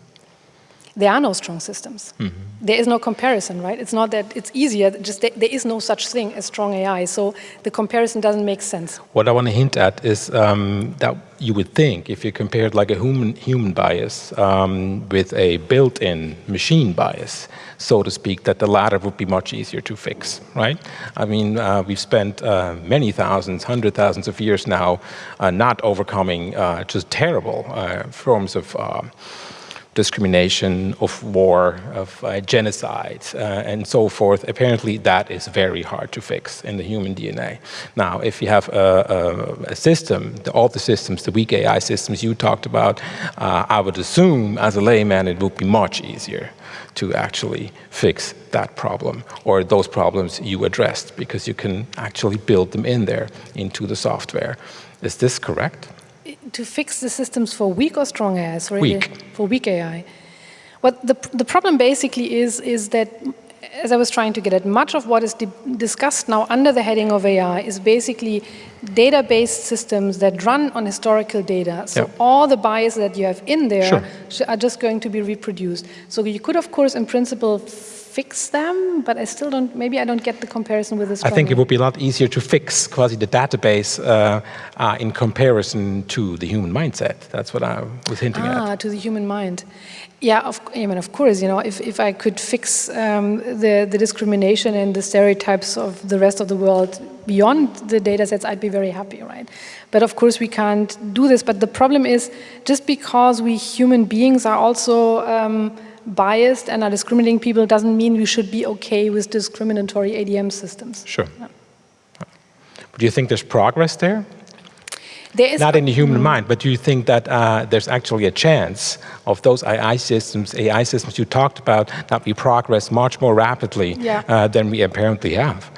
There are no strong systems. Mm -hmm. There is no comparison, right? It's not that it's easier, just there, there is no such thing as strong AI, so the comparison doesn't make sense. What I want to hint at is um, that you would think if you compared like a human, human bias um, with a built-in machine bias, so to speak, that the latter would be much easier to fix, right? I mean, uh, we've spent uh, many thousands, hundred thousands of years now uh, not overcoming uh, just terrible uh, forms of um, discrimination, of war, of uh, genocide, uh, and so forth. Apparently, that is very hard to fix in the human DNA. Now, if you have a, a, a system, the, all the systems, the weak AI systems you talked about, uh, I would assume, as a layman, it would be much easier to actually fix that problem or those problems you addressed because you can actually build them in there into the software. Is this correct? to fix the systems for weak or strong AI? Sorry, weak. For weak AI. What the, the problem basically is, is that, as I was trying to get at, much of what is discussed now under the heading of AI is basically database systems that run on historical data. So yep. all the biases that you have in there sure. are just going to be reproduced. So you could, of course, in principle, fix them, but I still don't, maybe I don't get the comparison with this. I think it would be a lot easier to fix quasi the database uh, uh, in comparison to the human mindset. That's what I was hinting ah, at. to the human mind. Yeah, of, I mean, of course, you know, if, if I could fix um, the, the discrimination and the stereotypes of the rest of the world beyond the data sets, I'd be very happy, right? But of course, we can't do this. But the problem is, just because we human beings are also um, biased and are discriminating people doesn't mean we should be okay with discriminatory ADM systems. Sure. Yeah. But do you think there's progress there? There is Not in the human mm. mind, but do you think that uh, there's actually a chance of those AI systems, AI systems you talked about, that we progress much more rapidly yeah. uh, than we apparently have?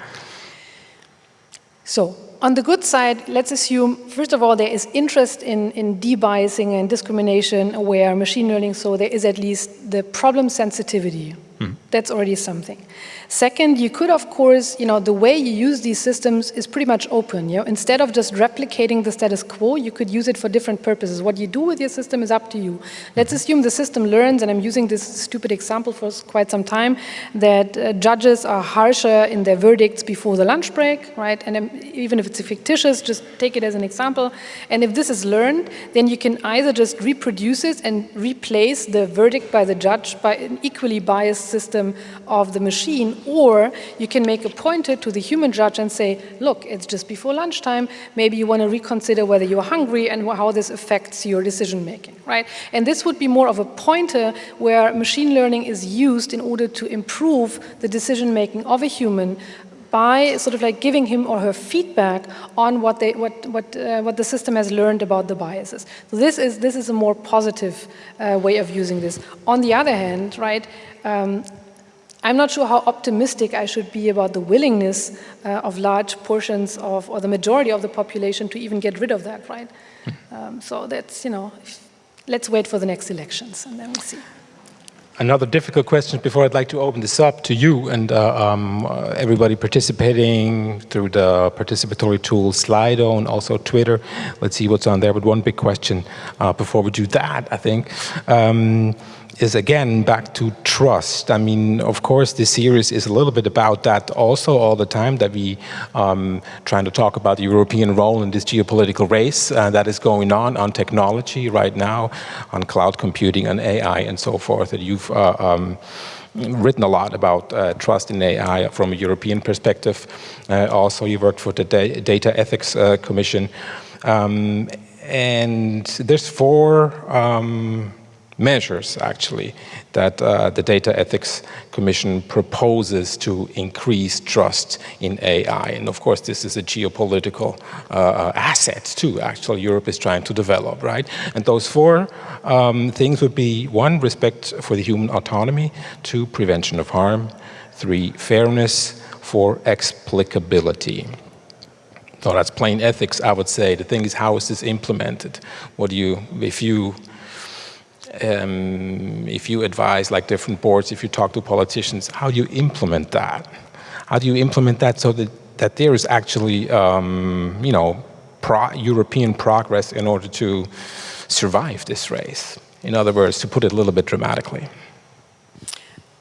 So on the good side, let's assume, first of all, there is interest in, in debiasing and discrimination aware machine learning, so there is at least the problem sensitivity. Hmm. That's already something. Second, you could, of course, you know, the way you use these systems is pretty much open. You know? Instead of just replicating the status quo, you could use it for different purposes. What you do with your system is up to you. Let's assume the system learns, and I'm using this stupid example for quite some time, that uh, judges are harsher in their verdicts before the lunch break, right? And um, even if it's fictitious, just take it as an example. And if this is learned, then you can either just reproduce it and replace the verdict by the judge by an equally biased system of the machine or you can make a pointer to the human judge and say, look, it's just before lunchtime, maybe you want to reconsider whether you're hungry and how this affects your decision making, right? And this would be more of a pointer where machine learning is used in order to improve the decision making of a human by sort of like giving him or her feedback on what they what what uh, what the system has learned about the biases. So this is this is a more positive uh, way of using this. On the other hand, right, um, I'm not sure how optimistic I should be about the willingness uh, of large portions of, or the majority of the population to even get rid of that, right? Um, so that's, you know, let's wait for the next elections and then we'll see. Another difficult question before I'd like to open this up to you and uh, um, everybody participating through the participatory tool Slido and also Twitter. Let's see what's on there. But one big question uh, before we do that, I think. Um, is again back to trust. I mean, of course, this series is a little bit about that also all the time that we um, trying to talk about the European role in this geopolitical race uh, that is going on on technology right now, on cloud computing and AI and so forth. That you've uh, um, written a lot about uh, trust in AI from a European perspective. Uh, also, you worked for the da Data Ethics uh, Commission. Um, and there's four um, measures, actually, that uh, the Data Ethics Commission proposes to increase trust in AI. And of course, this is a geopolitical uh, uh, asset too, actually, Europe is trying to develop, right? And those four um, things would be, one, respect for the human autonomy, two, prevention of harm, three, fairness, four, explicability. So that's plain ethics, I would say. The thing is, how is this implemented? What do you, if you um, if you advise like different boards, if you talk to politicians, how do you implement that? How do you implement that so that, that there is actually, um, you know, pro European progress in order to survive this race? In other words, to put it a little bit dramatically.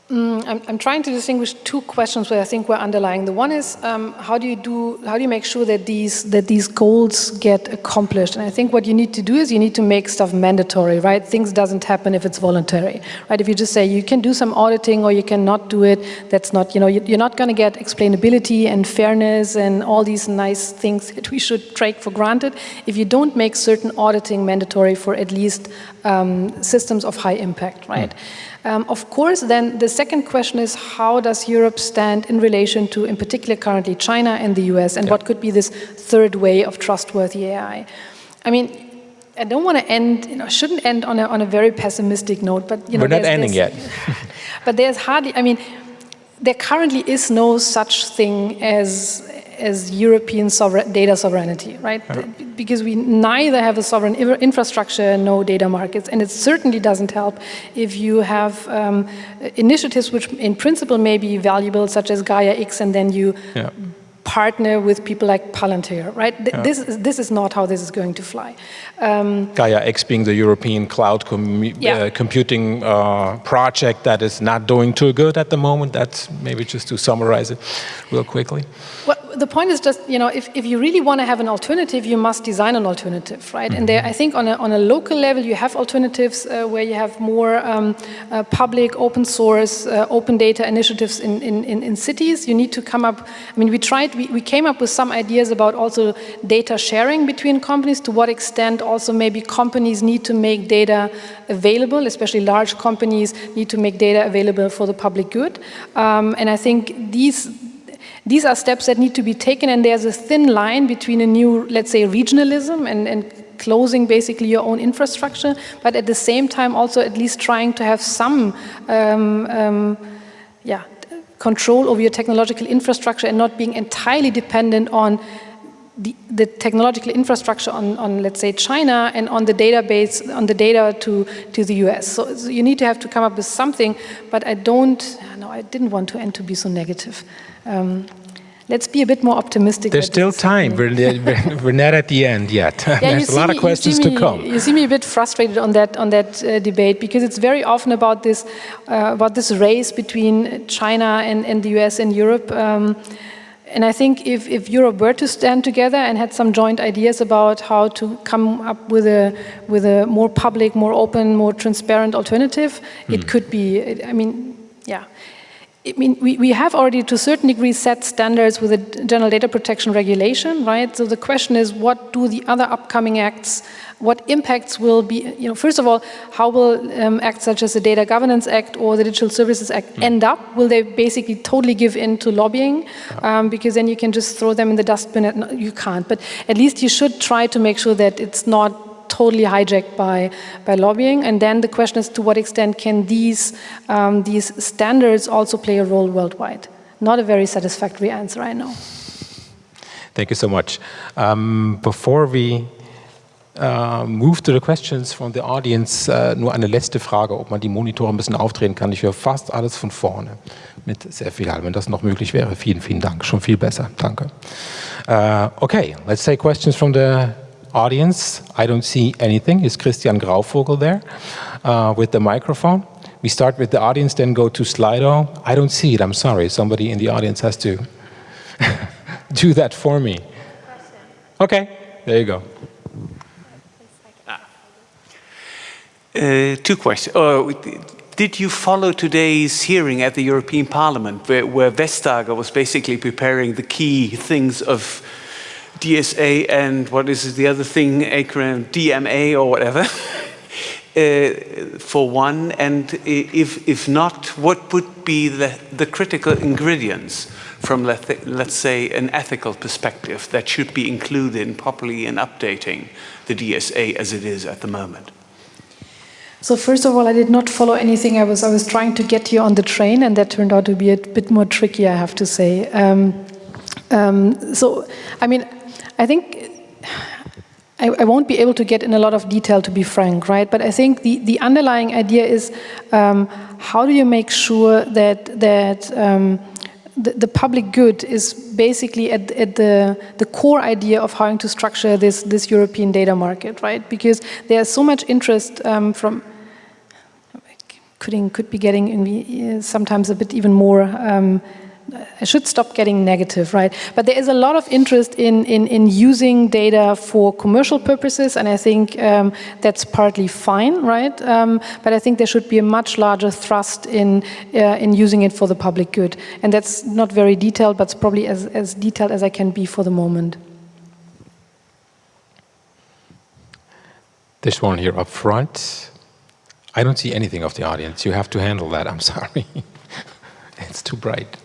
Mm, I'm, I'm, trying to distinguish two questions where I think we're underlying. The one is um, how do you do, how do you make sure that these that these goals get accomplished? And I think what you need to do is you need to make stuff mandatory, right? Things doesn't happen if it's voluntary, right? If you just say you can do some auditing or you cannot do it, that's not, you know, you're not going to get explainability and fairness and all these nice things that we should take for granted if you don't make certain auditing mandatory for at least um, systems of high impact, right? Mm. Um, of course, then the second question is how does Europe stand in relation to, in particular, currently China and the US, and yeah. what could be this third way of trustworthy AI? I mean, I don't want to end, you know, shouldn't end on a, on a very pessimistic note, but you know, we're not ending yet. [laughs] but there's hardly, I mean, there currently is no such thing as as European sovereign, data sovereignty, right? Because we neither have a sovereign infrastructure, no data markets, and it certainly doesn't help if you have um, initiatives which in principle may be valuable, such as Gaia X, and then you yeah partner with people like Palantir, right? Th yeah. This, is, this is not how this is going to fly. Um, Gaia X being the European cloud yeah. uh, computing uh, project that is not doing too good at the moment. That's maybe just to summarize it real quickly. Well, the point is just, you know, if, if you really want to have an alternative, you must design an alternative, right? And there, I think on a, on a local level, you have alternatives uh, where you have more um, uh, public, open source, uh, open data initiatives in, in, in, cities. You need to come up, I mean, we tried, we, we came up with some ideas about also data sharing between companies, to what extent also maybe companies need to make data available, especially large companies need to make data available for the public good. Um, and I think these these are steps that need to be taken and there's a thin line between a new, let's say, regionalism and, and closing basically your own infrastructure, but at the same time also at least trying to have some um, um, yeah, control over your technological infrastructure and not being entirely dependent on the, the, technological infrastructure on, on, let's say, China and on the database, on the data to, to the US. So, so, you need to have to come up with something, but I don't, no, I didn't want to end to be so negative. Um, let's be a bit more optimistic. There's still time. [laughs] We're, we're, not at the end yet. Yeah, [laughs] There's a lot me, of questions me, to come. You see me a bit frustrated on that on that uh, debate because it's very often about this uh, about this race between China and, and the US and Europe. Um, and I think if, if Europe were to stand together and had some joint ideas about how to come up with a, with a more public, more open, more transparent alternative, mm. it hmm. could be, I mean, yeah. I mean, we, we have already to a certain degree set standards with the General Data Protection Regulation, right? So the question is, what do the other upcoming acts, what impacts will be, you know, first of all, how will um, acts such as the Data Governance Act or the Digital Services Act mm. end up? Will they basically totally give in to lobbying? Um, because then you can just throw them in the dustbin. At, no, you can't, but at least you should try to make sure that it's not totally hijacked by, by lobbying. And then the question is to what extent can these, um, these standards also play a role worldwide? Not a very satisfactory answer, I know. Thank you so much. Um, before we uh, move to the questions from the audience, uh, nur eine letzte Frage, ob man die Monitore ein bisschen aufdrehen kann. Ich höre fast alles von vorne mit sehr viel Hall. Wenn das noch möglich wäre, vielen, vielen Dank. Schon viel besser. Danke. Uh, okay, let's take questions from the audience. I don't see anything. Is Christian Grauvogel there uh, with the microphone? We start with the audience, then go to Slido. I don't see it, I'm sorry. Somebody in the audience has to [laughs] do that for me. Okay, there you go. Uh, two questions. Uh, did you follow today's hearing at the European Parliament where, where Vestager was basically preparing the key things of DSA and what is the other thing, acronym DMA or whatever? [laughs] Uh, for one, and if, if not, what would be the, the critical ingredients from, let, let's say, an ethical perspective that should be included properly in updating the DSA as it is at the moment? So first of all, I did not follow anything. I was I was trying to get you on the train, and that turned out to be a bit more tricky, I have to say. Um, um, so, I mean, I think I, I, won't be able to get in a lot of detail, to be frank, right? But I think the the underlying idea is um, how do you make sure that that um, the, the, public good is basically at, at, the, the core idea of how to structure this, this European data market, right? Because there's so much interest um, from could, could be getting sometimes a bit even more um, I should stop getting negative, right? But there is a lot of interest in, in, in using data for commercial purposes, and I think um, that's partly fine, right? Um, but I think there should be a much larger thrust in, uh, in using it for the public good. And that's not very detailed, but it's probably as, as detailed as I can be for the moment. This one here up front. I don't see anything of the audience. You have to handle that. I'm [laughs] sorry. it's too bright.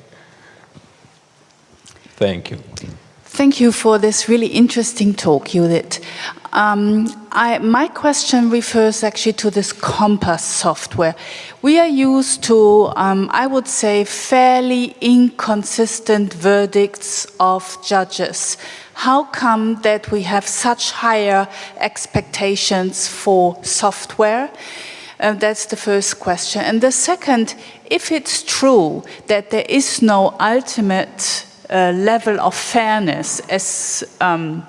Thank you. Thank you for this really interesting talk, Judith. Um, I, my question refers actually to this COMPAS software. We are used to, um, I would say, fairly inconsistent verdicts of judges. How come that we have such higher expectations for software? Uh, that's the first question. And the second, if it's true that there is no ultimate level of fairness as um,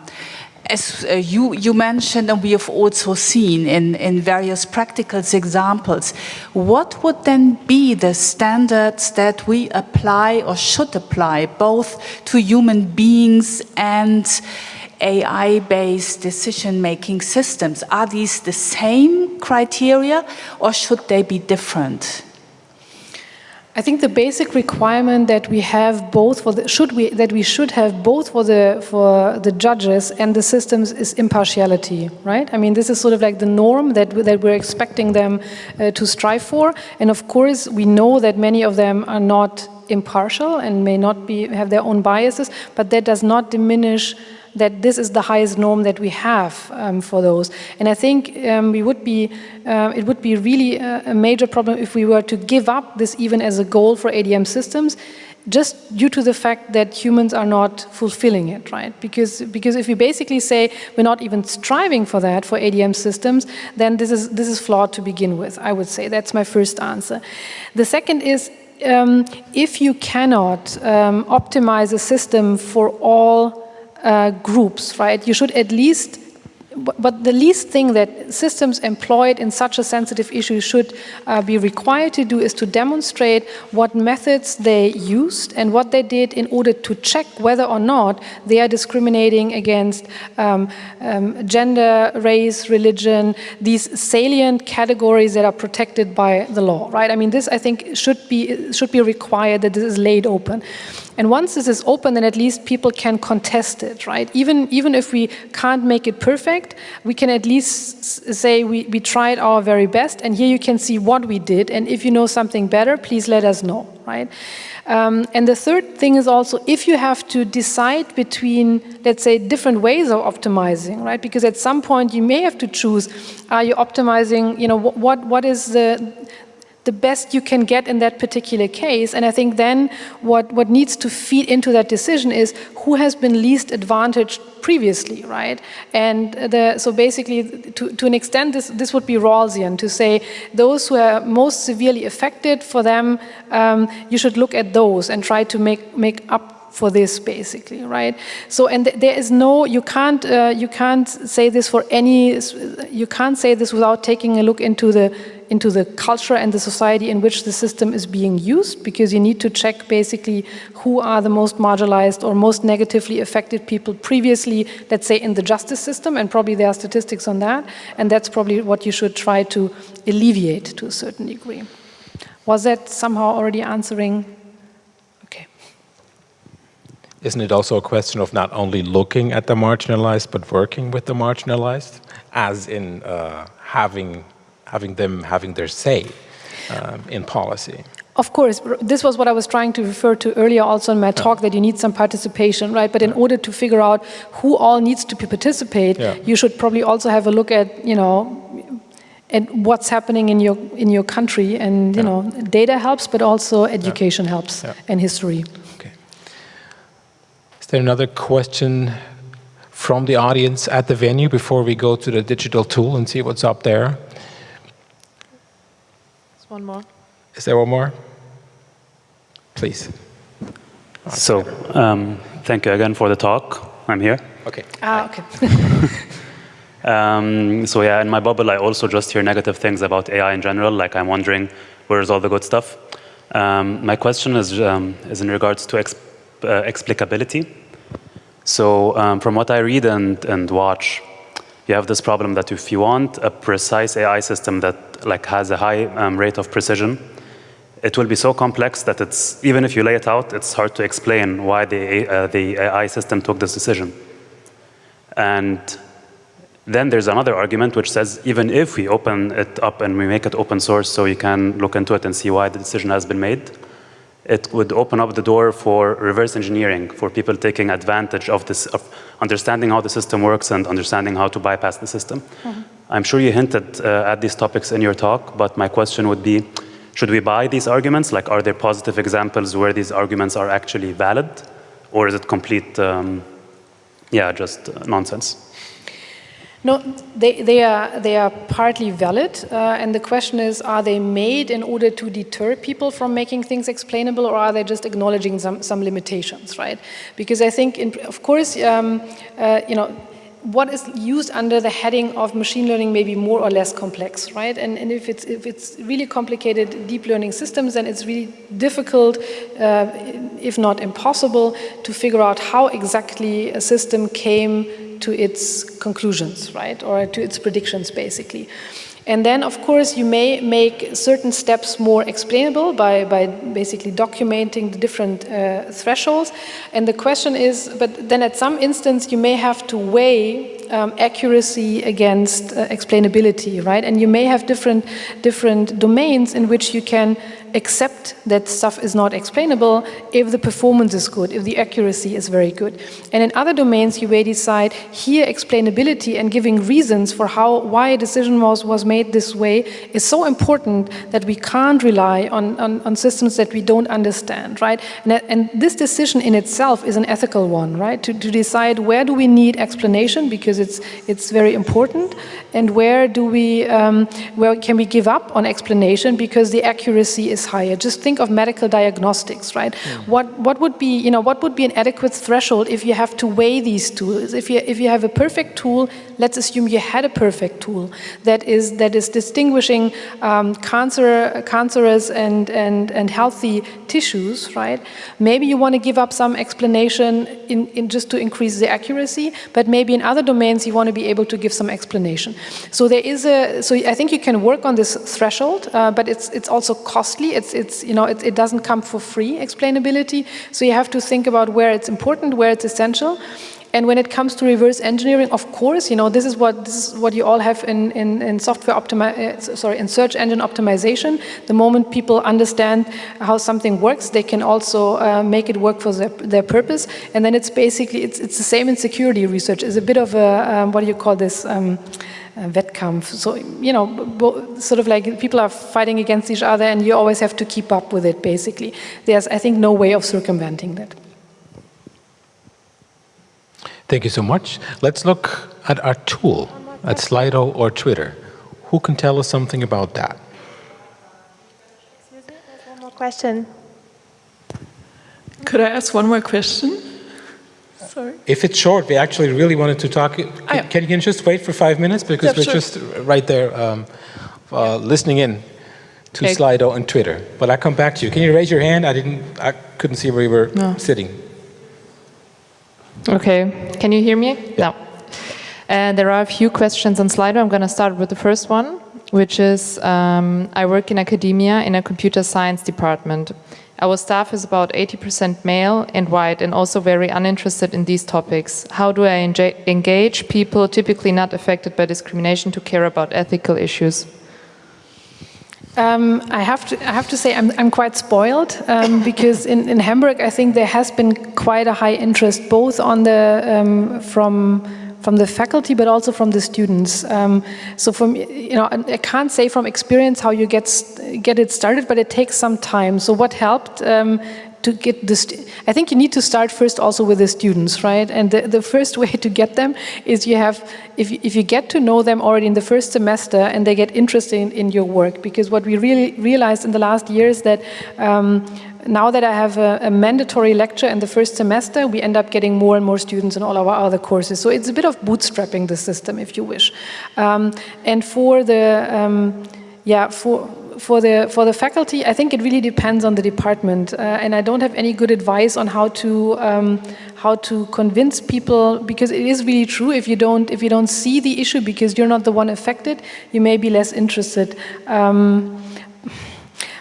as uh, you, you mentioned and we have also seen in, in various practical examples, what would then be the standards that we apply or should apply both to human beings and AI-based decision-making systems? Are these the same criteria or should they be different? I think the basic requirement that we have both for the, should we that we should have both for the for the judges and the systems is impartiality, right? I mean, this is sort of like the norm that that we're expecting them uh, to strive for, and of course we know that many of them are not impartial and may not be have their own biases, but that does not diminish that this is the highest norm that we have um, for those. And I think um, we would be, uh, it would be really a, major problem if we were to give up this even as a goal for ADM systems, just due to the fact that humans are not fulfilling it, right? Because, because if we basically say we're not even striving for that for ADM systems, then this is, this is flawed to begin with, I would say. That's my first answer. The second is um, if you cannot um, optimize a system for all uh, groups, right? You should at least but the least thing that systems employed in such a sensitive issue should uh, be required to do is to demonstrate what methods they used and what they did in order to check whether or not they are discriminating against um, um, gender, race, religion, these salient categories that are protected by the law, right? I mean, this I think should be should be required that this is laid open. And once this is open, then at least people can contest it, right? Even, even if we can't make it perfect, we can at least say we, we tried our very best, and here you can see what we did, and if you know something better, please let us know, right? Um, and the third thing is also if you have to decide between, let's say, different ways of optimizing, right? Because at some point you may have to choose, are you optimizing, you know, what, what is the, the best you can get in that particular case. And I think then what, what needs to feed into that decision is who has been least advantaged previously, right? And the, so basically, to, to an extent, this, this would be Rawlsian to say those who are most severely affected, for them, um, you should look at those and try to make, make up for this basically right so and th there is no you can't uh, you can't say this for any you can't say this without taking a look into the into the culture and the society in which the system is being used because you need to check basically who are the most marginalized or most negatively affected people previously, let's say in the justice system, and probably there are statistics on that, and that's probably what you should try to alleviate to a certain degree. Was that somehow already answering? Isn't it also a question of not only looking at the marginalized, but working with the marginalized, as in uh, having having them having their say um, in policy. Of course, this was what I was trying to refer to earlier also in my talk, yeah. that you need some participation, right? But in order to figure out who all needs to participate, yeah. you should probably also have a look at, you know, at what's happening in your in your country, and you yeah. know, data helps, but also education helps, and history. Okay. Is there another question from the audience at the venue before we go to the digital tool and see what's up there? One more. Is there one more? Please. So, um, thank you again for the talk. I'm here. Okay. Ah, okay. [laughs] [laughs] um, so yeah, in my bubble, I also just hear negative things about AI in general. Like I'm wondering, where's all the good stuff? Um, my question is, um, is in regards to exp uh, explicability. So um, from what I read and, and watch, you have this problem that if you want a precise AI system that like has a high um, rate of precision, it will be so complex that it's even if you lay it out, it's hard to explain why the uh, the AI system took this decision. And then there's another argument which says even if we open it up and we make it open source so you can look into it and see why the decision has been made, it would open up the door for reverse engineering, for people taking advantage of this, of understanding how the system works and understanding how to bypass the system. Mm -hmm. I'm sure you hinted uh, at these topics in your talk, but my question would be, should we buy these arguments? Like, are there positive examples where these arguments are actually valid? Or is it complete, um, yeah, just uh, nonsense? No, they, they, are, they are partly valid, uh, and the question is, are they made in order to deter people from making things explainable, or are they just acknowledging some, some limitations, right? Because I think, in, of course, um, uh, you know, what is used under the heading of machine learning may be more or less complex, right? And, and if, it's, if it's really complicated deep learning systems, then it's really difficult, uh, if not impossible, to figure out how exactly a system came to its conclusions, right? Or to its predictions, basically. And then, of course, you may make certain steps more explainable by, by basically documenting the different uh, thresholds. And the question is, but then at some instance, you may have to weigh um, accuracy against uh, explainability, right? And you may have different, different domains in which you can accept that stuff is not explainable if the performance is good, if the accuracy is very good. And in other domains, you may decide here explainability and giving reasons for how why a decision was, was made this way is so important that we can't rely on, on, on systems that we don't understand, right? And, and, this decision in itself is an ethical one, right? To, to decide where do we need explanation because it's, it's very important and where do we, um, where can we give up on explanation because the accuracy is is higher. Just think of medical diagnostics, right? Mm. What what would be you know what would be an adequate threshold if you have to weigh these tools? If you if you have a perfect tool, let's assume you had a perfect tool that is that is distinguishing um, cancer cancerous and and and healthy tissues, right? Maybe you want to give up some explanation in, in just to increase the accuracy, but maybe in other domains you want to be able to give some explanation. So there is a so I think you can work on this threshold, uh, but it's it's also costly It's, it's, you know, it, it doesn't come for free, explainability. So you have to think about where it's important, where it's essential. And when it comes to reverse engineering, of course, you know, this is what, this is what you all have in, in, in software optimi uh, sorry, in search engine optimization. The moment people understand how something works, they can also uh, make it work for their, their purpose. And then it's basically, it's, it's the same in security research. It's a bit of a, um, what do you call this? Um, Wettkampf. So, you know, sort of like people are fighting against each other and you always have to keep up with it, basically. There's, I think, no way of circumventing that. Thank you so much. Let's look at our tool, at Slido or Twitter. Who can tell us something about that? Excuse me, there's one more question. Could I ask one more question? Sorry. If it's short, we actually really wanted to talk. Can, yeah. can you just wait for five minutes? Because Yeah, we're sure. just right there um, uh, listening in to Okay. Slido and Twitter. But I'll come back to you. Can you raise your hand? I didn't, I couldn't see where you were No. sitting. Okay, can you hear me? No. And there are a few questions on Slido. I'm going to start with the first one, which is um, I work in academia in a computer science department. Our staff is about 80% male and white and also very uninterested in these topics. How do I engage people typically not affected by discrimination to care about ethical issues? Um, I have to I have to say I'm I'm quite spoiled um, [laughs] because in, in Hamburg I think there has been quite a high interest both on the um, from from the faculty but also from the students. Um, so from you know I can't say from experience how you get get it started, but it takes some time. So what helped? To get this, I think you need to start first also with the students, right? And the, the first way to get them is you have, if, you- if you get to know them already in the first semester and they get interested in, in your work, because what we really realized in the last year is that um, now that I have a, a mandatory lecture in the first semester, we end up getting more and more students in all our other courses. So it's a bit of bootstrapping the system, if you wish. Um, and for the, um, yeah, for, for the for the faculty, I think it really depends on the department, uh, and I don't have any good advice on how to um, how to convince people because it is really true. If you don't if you don't see the issue because you're not the one affected, you may be less interested. Um,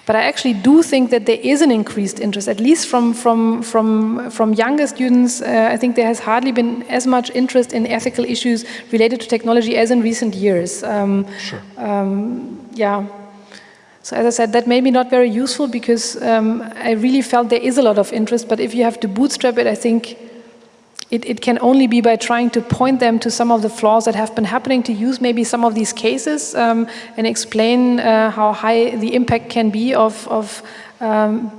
but I actually do think that there is an increased interest, at least from from from from younger students. Uh, I think there has hardly been as much interest in ethical issues related to technology as in recent years. Um, Sure. um, yeah. So as I said, that may be not very useful because um, I really felt there is a lot of interest, but if you have to bootstrap it, I think it, it can only be by trying to point them to some of the flaws that have been happening, to use maybe some of these cases um, and explain uh, how high the impact can be of, of um,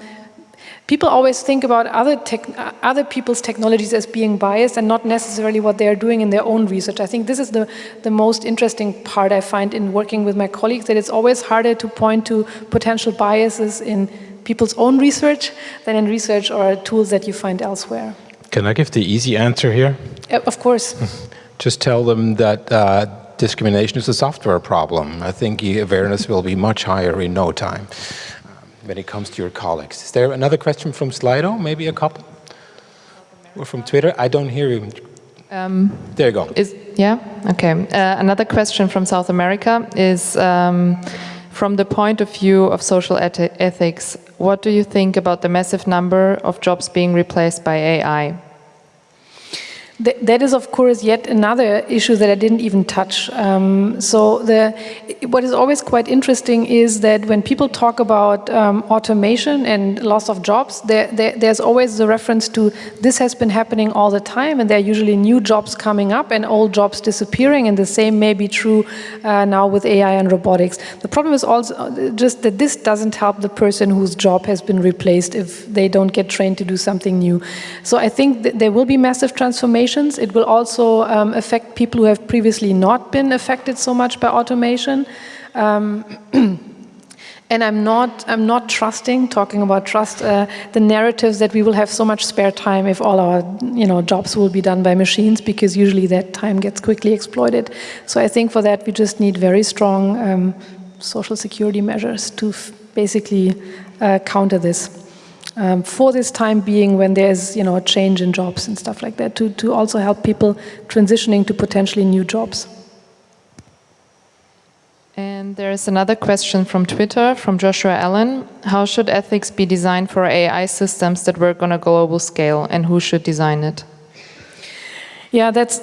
people always think about other, tech, other people's technologies as being biased and not necessarily what they are doing in their own research. I think this is the, the most interesting part I find in working with my colleagues, that it's always harder to point to potential biases in people's own research than in research or tools that you find elsewhere. Can I give the easy answer here? Uh, Of course. [laughs] Just tell them that uh, discrimination is a software problem. I think awareness will be much higher in no time when it comes to your colleagues. Is there another question from Slido? Maybe a couple? Or from Twitter? I don't hear you. there you go. Is yeah okay. Uh, another question from South America is um, from the point of view of social eth- ethics. What do you think about the massive number of jobs being replaced by AI? Th- That is, of course, yet another issue that I didn't even touch. Um, so, the, what is always quite interesting is that when people talk about um, automation and loss of jobs, there, there, there's always the reference to this has been happening all the time, and there are usually new jobs coming up and old jobs disappearing, and the same may be true uh, now with AI and robotics. The problem is also uh, just that this doesn't help the person whose job has been replaced if they don't get trained to do something new. So, I think there will be massive transformations. It will also um, affect people who have previously not been affected so much by automation. Um, [clears throat] and I'm not, I'm not trusting, talking about trust, uh, the narratives that we will have so much spare time if all our you know, jobs will be done by machines, because usually that time gets quickly exploited. So I think for that we just need very strong um, social security measures to basically uh, counter this um, for this time being when there's you know a change in jobs and stuff like that to, to also help people transitioning to potentially new jobs And there's another question from Twitter from Joshua Allen. How should ethics be designed for AI systems that work on a global scale and who should design it? Yeah, that's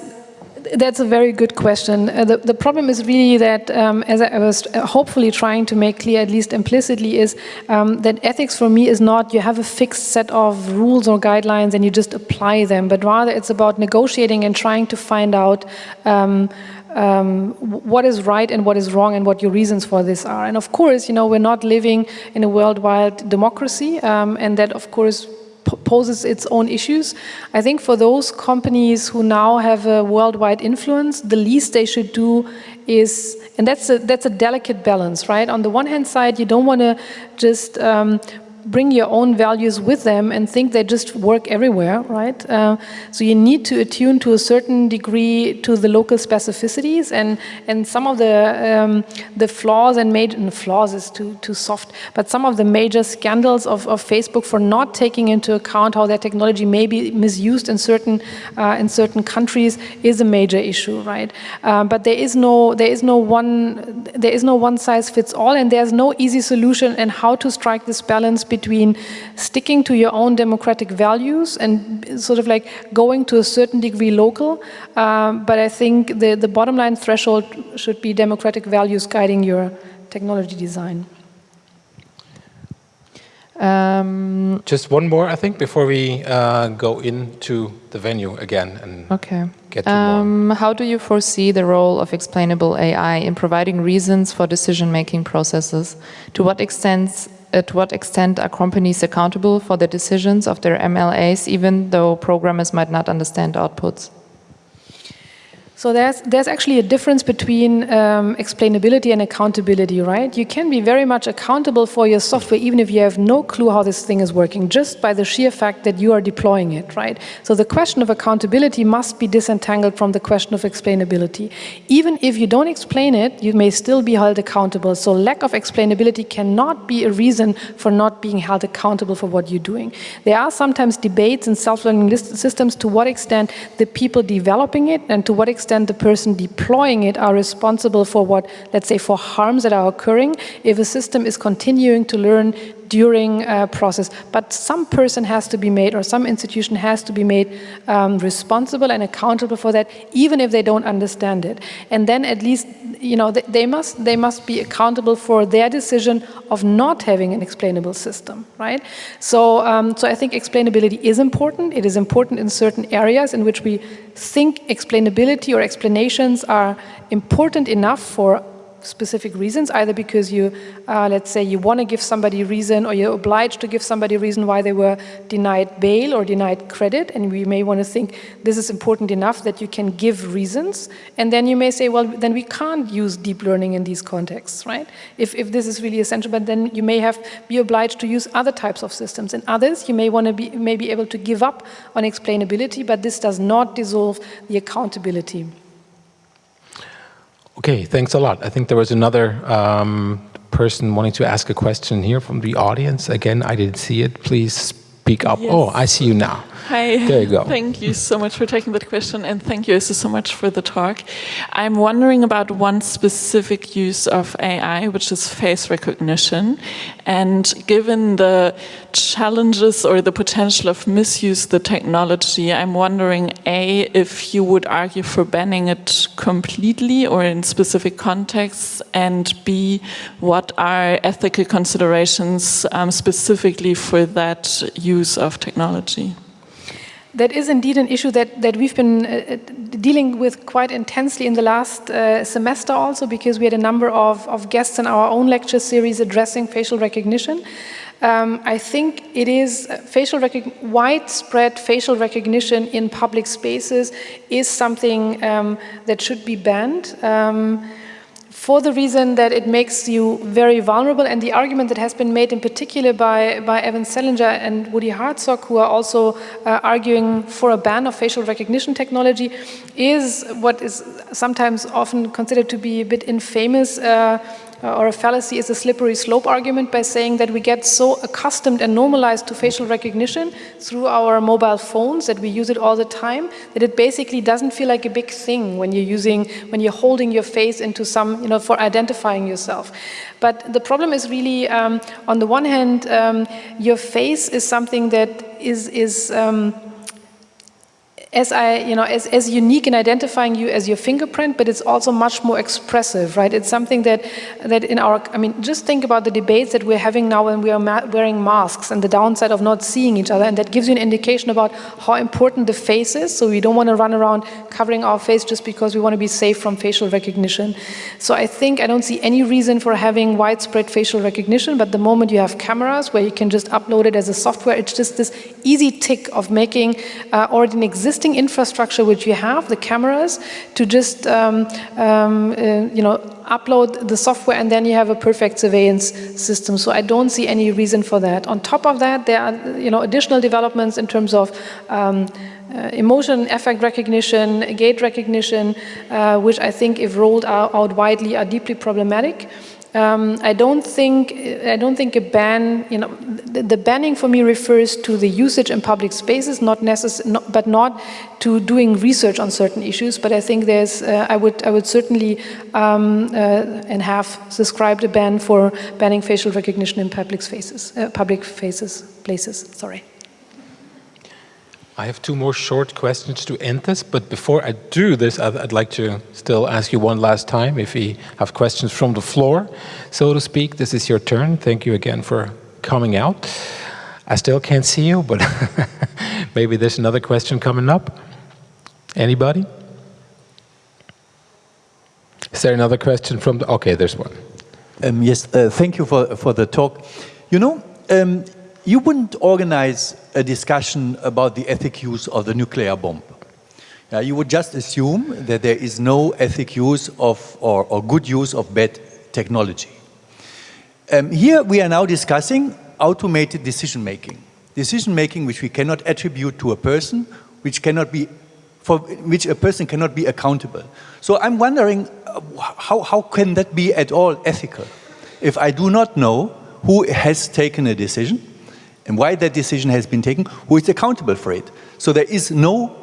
that's a very good question. Uh, the, the problem is really that, um, as I was uh, hopefully trying to make clear, at least implicitly, is um, that ethics for me is not you have a fixed set of rules or guidelines and you just apply them, but rather it's about negotiating and trying to find out um, um, what is right and what is wrong and what your reasons for this are. And of course, you know, we're not living in a worldwide democracy, um, and that, of course, poses its own issues. I think for those companies who now have a worldwide influence, the least they should do is, and that's a, that's a delicate balance, right? On the one hand side, you don't want to just um, bring your own values with them and think they just work everywhere, right? Uh, so you need to attune to a certain degree to the local specificities and, and some of the, um, the flaws and major, and flaws is too, too soft, but some of the major scandals of, of Facebook for not taking into account how their technology may be misused in certain, uh, in certain countries is a major issue, right? Uh, but there is no, there is no one, there is no one size fits all and there's no easy solution and how to strike this balance between between sticking to your own democratic values and sort of like going to a certain degree local. Um, but I think the, the bottom line threshold should be democratic values guiding your technology design. Um, Just one more, I think, before we uh, go into the venue again and okay. get to um, more. How do you foresee the role of explainable AI in providing reasons for decision-making processes? To what extent at what extent are companies accountable for the decisions of their MLAs, even though programmers might not understand outputs? So there's, there's actually a difference between um, explainability and accountability, right? You can be very much accountable for your software even if you have no clue how this thing is working, just by the sheer fact that you are deploying it, right? So the question of accountability must be disentangled from the question of explainability. Even if you don't explain it, you may still be held accountable. So lack of explainability cannot be a reason for not being held accountable for what you're doing. There are sometimes debates in self-learning systems to what extent the people developing it and to what extent extent the person deploying it are responsible for what, let's say, for harms that are occurring. If a system is continuing to learn during a process. But some person has to be made or some institution has to be made um, responsible and accountable for that, even if they don't understand it. And then at least, you know, they must, they must be accountable for their decision of not having an explainable system, right? So, um, so I think explainability is important. It is important in certain areas in which we think explainability or explanations are important enough for specific reasons, either because you, uh, let's say, you want to give somebody reason or you're obliged to give somebody reason why they were denied bail or denied credit, and we may want to think this is important enough that you can give reasons, and then you may say, well, then we can't use deep learning in these contexts, right? If, if this is really essential, but then you may have be obliged to use other types of systems. And others, you may want to be, may be able to give up on explainability, but this does not dissolve the accountability. Okay, thanks a lot. I think there was another um, person wanting to ask a question here from the audience. Again, I didn't see it. Please speak up. Yes. Oh, I see you now. Hi. There you go. Thank you so much for taking that question, and thank you also so much for the talk. I'm wondering about one specific use of AI, which is face recognition. And given the challenges or the potential of misuse the technology, I'm wondering, A, if you would argue for banning it completely or in specific contexts, and B, what are ethical considerations um, specifically for that use of technology? That is indeed an issue that, that we've been uh, uh, dealing with quite intensely in the last uh, semester also because we had a number of, of guests in our own lecture series addressing facial recognition. Um, I think it is uh, facial widespread facial recognition in public spaces is something um, that should be banned. Um, for the reason that it makes you very vulnerable and the argument that has been made in particular by, by Evan Selinger and Woody Hartzog, who are also uh, arguing for a ban of facial recognition technology, is what is sometimes often considered to be a bit infamous uh, uh, or a fallacy is a slippery slope argument by saying that we get so accustomed and normalized to facial recognition through our mobile phones that we use it all the time that it basically doesn't feel like a big thing when you're using, when you're holding your face into some, you know, for identifying yourself. But the problem is really, um, on the one hand, um, your face is something that is, is um, as I, you know, as, as unique in identifying you as your fingerprint, but it's also much more expressive, right? It's something that, that in our, I mean, just think about the debates that we're having now when we are ma wearing masks and the downside of not seeing each other, and that gives you an indication about how important the face is, so we don't want to run around covering our face just because we want to be safe from facial recognition. So I think I don't see any reason for having widespread facial recognition, but the moment you have cameras where you can just upload it as a software, it's just this easy tick of making uh, already an existing existing infrastructure which you have, the cameras, to just um, um, uh, you know upload the software and then you have a perfect surveillance system. So I don't see any reason for that. On top of that, there are you know additional developments in terms of um, uh, emotion, affect recognition, gait recognition, uh, which I think, if rolled out, out widely, are deeply problematic. Um, I don't think I don't think a ban. You know, the, the, banning for me refers to the usage in public spaces, not necessary, but not to doing research on certain issues. But I think there's. Uh, I would I would certainly um, uh, and have subscribed a ban for banning facial recognition in public spaces, uh, public faces places. Sorry. I have two more short questions to end this, but before I do this, I'd, I'd, like to still ask you one last time if you have questions from the floor, so to speak. This is your turn. Thank you again for coming out. I still can't see you, but [laughs] maybe there's another question coming up. Anybody? Is there another question from the, okay, there's one. Um, yes, uh, thank you for, for the talk. You know, um, you wouldn't organize a discussion about the ethic use of the nuclear bomb. Uh, you would just assume that there is no ethic use of or, or good use of bad technology. Um, here we are now discussing automated decision making. Decision making which we cannot attribute to a person, which cannot be, for which a person cannot be accountable. So I'm wondering, uh, how, how can that be at all ethical? If I do not know who has taken a decision, and why that decision has been taken, who is accountable for it. So there is no,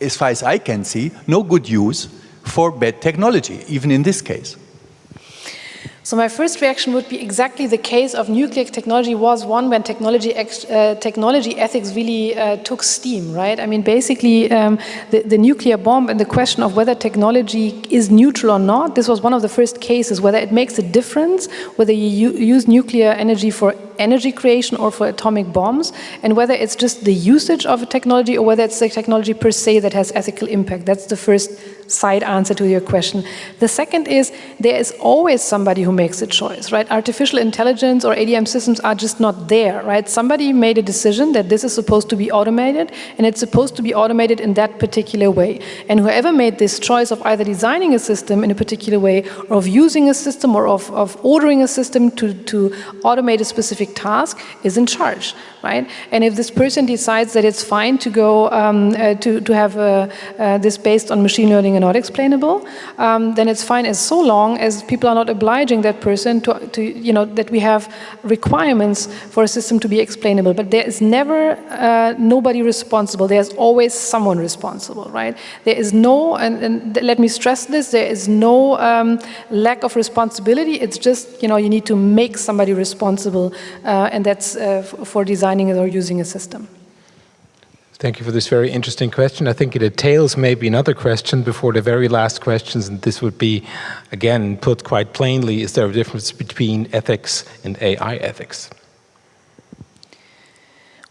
as far as I can see, no good use for bad technology, even in this case. So my first reaction would be exactly the case of nuclear technology was one when technology, uh, technology ethics really uh, took steam, right? I mean, basically, um, the, the, nuclear bomb and the question of whether technology is neutral or not, this was one of the first cases, whether it makes a difference, whether you use nuclear energy for energy creation or for atomic bombs, and whether it's just the usage of a technology or whether it's the technology per se that has ethical impact. That's the first side answer to your question. The second is there is always somebody who makes a choice, right? Artificial intelligence or ADM systems are just not there, right? Somebody made a decision that this is supposed to be automated and it's supposed to be automated in that particular way. And whoever made this choice of either designing a system in a particular way or of using a system or of, of ordering a system to, to automate a specific task is in charge, right? And if this person decides that it's fine to go um, uh, to, to have uh, uh, this based on machine learning and not explainable, um, then it's fine as so long as people are not obliging that person to, to, you know, that we have requirements for a system to be explainable. But there is never uh, nobody responsible. There's always someone responsible, right? There is no, and, and let me stress this, there is no um, lack of responsibility. It's just, you know, you need to make somebody responsible, uh, and that's uh, for designing or using a system. Thank you for this very interesting question. I think it entails maybe another question before the very last questions, and this would be, again, put quite plainly, is there a difference between ethics and AI ethics?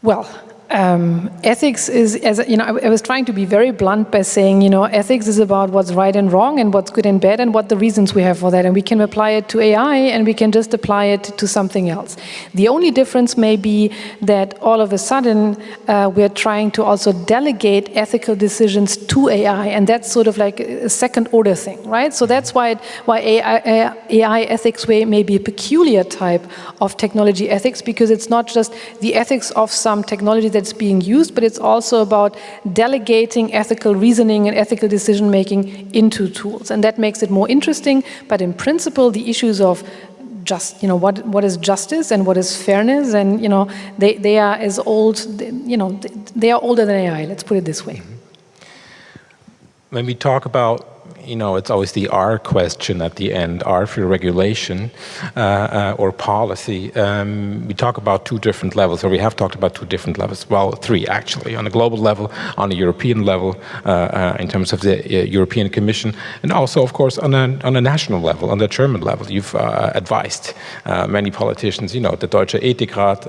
Well, um, ethics is, as you know, I, I, was trying to be very blunt by saying, you know, ethics is about what's right and wrong and what's good and bad and what the reasons we have for that. And we can apply it to AI and we can just apply it to something else. The only difference may be that all of a sudden uh, we're trying to also delegate ethical decisions to AI. And that's sort of like a second order thing, right? So that's why, it, why AI, AI ethics may be a peculiar type of technology ethics because it's not just the ethics of some technology that it's being used, but it's also about delegating ethical reasoning and ethical decision making into tools. And that makes it more interesting. But in principle, the issues of just you know what what is justice and what is fairness and you know they they are as old you know they are older than AI let's put it this way mm-hmm. when we talk about you know, it's always the R question at the end, R for regulation uh, uh, or policy. Um, we talk about two different levels, or we have talked about two different levels. Well, three actually, on a global level, on a European level, uh, uh in terms of the uh, European Commission, and also, of course, on a, on a national level, on the German level. You've uh, advised many politicians, you know, the Deutsche Ethikrat,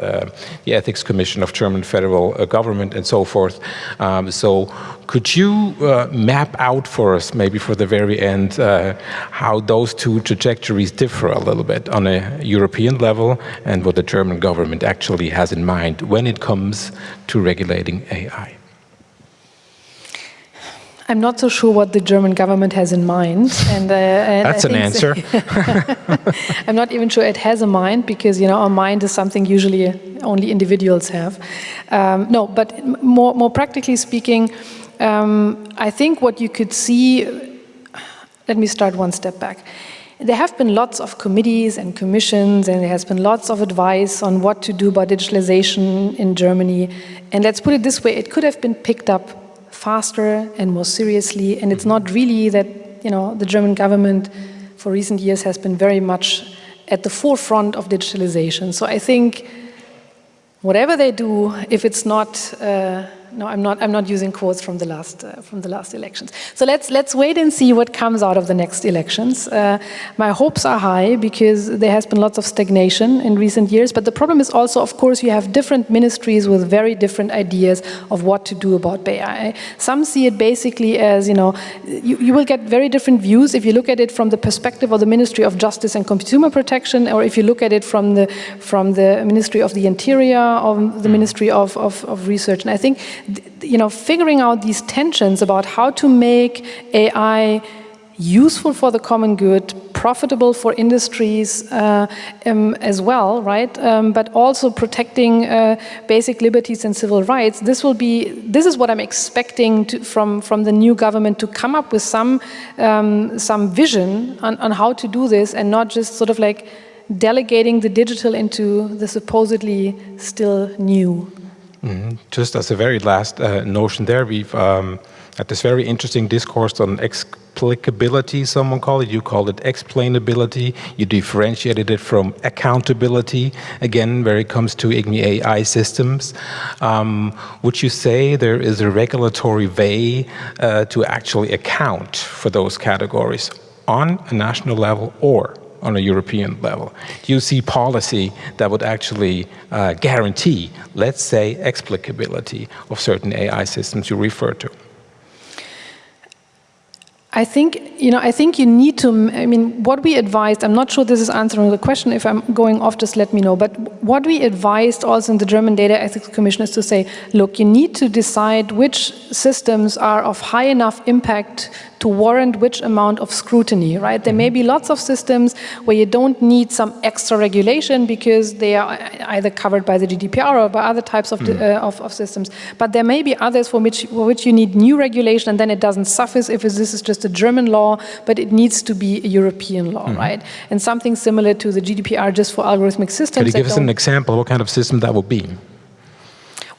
the Ethics Commission of German federal government, and so forth. Um, so could you map out for us, maybe for the very end, uh, how those two trajectories differ a little bit on a European level and what the German government actually has in mind when it comes to regulating AI? I'm not so sure what the German government has in mind. And, uh, and That's an answer. [laughs] I'm not even sure it has a mind because, you know, a mind is something usually only individuals have. Um, no, but more, more practically speaking, um, I think what you could see, let me start one step back. There have been lots of committees and commissions and there has been lots of advice on what to do about digitalization in Germany. And let's put it this way, it could have been picked up faster and more seriously. And it's not really that, you know, the German government for recent years has been very much at the forefront of digitalization. So I think whatever they do, if it's not uh, no, I'm not. I'm not using quotes from the last uh, from the last elections. So let's let's wait and see what comes out of the next elections. Uh, my hopes are high because there has been lots of stagnation in recent years. But the problem is also, of course, you have different ministries with very different ideas of what to do about AI. Some see it basically as you know, you, you will get very different views if you look at it from the perspective of the Ministry of Justice and Consumer Protection, or if you look at it from the from the Ministry of the Interior, or the Ministry of, of, of Research. And I think you know, figuring out these tensions about how to make AI useful for the common good, profitable for industries uh, um, as well, right? Um, but also protecting uh, basic liberties and civil rights. This will be, this is what I'm expecting to, from, from the new government to come up with some, um, some vision on, on how to do this and not just sort of like delegating the digital into the supposedly still new. Mm -hmm. Just as a very last uh, notion there, we've um, had this very interesting discourse on explicability, someone called it, you called it explainability, you differentiated it from accountability, again, where it comes to IGNI AI systems. Um, would you say there is a regulatory way uh, to actually account for those categories on a national level or on a European level? Do you see policy that would actually uh, guarantee, let's say, explicability of certain AI systems you refer to? I think, you know, I think you need to, I mean, what we advised, I'm not sure this is answering the question, if I'm going off, just let me know, but what we advised also in the German Data Ethics Commission is to say, look, you need to decide which systems are of high enough impact to warrant which amount of scrutiny, right? There may be lots of systems where you don't need some extra regulation because they are either covered by the GDPR or by other types of, mm. uh, of, of, systems. But there may be others for which, for which you need new regulation and then it doesn't suffice if this is just a German law, but it needs to be a European law, mm. right? And something similar to the GDPR just for algorithmic systems. Could you give us an example? of What kind of system that would be?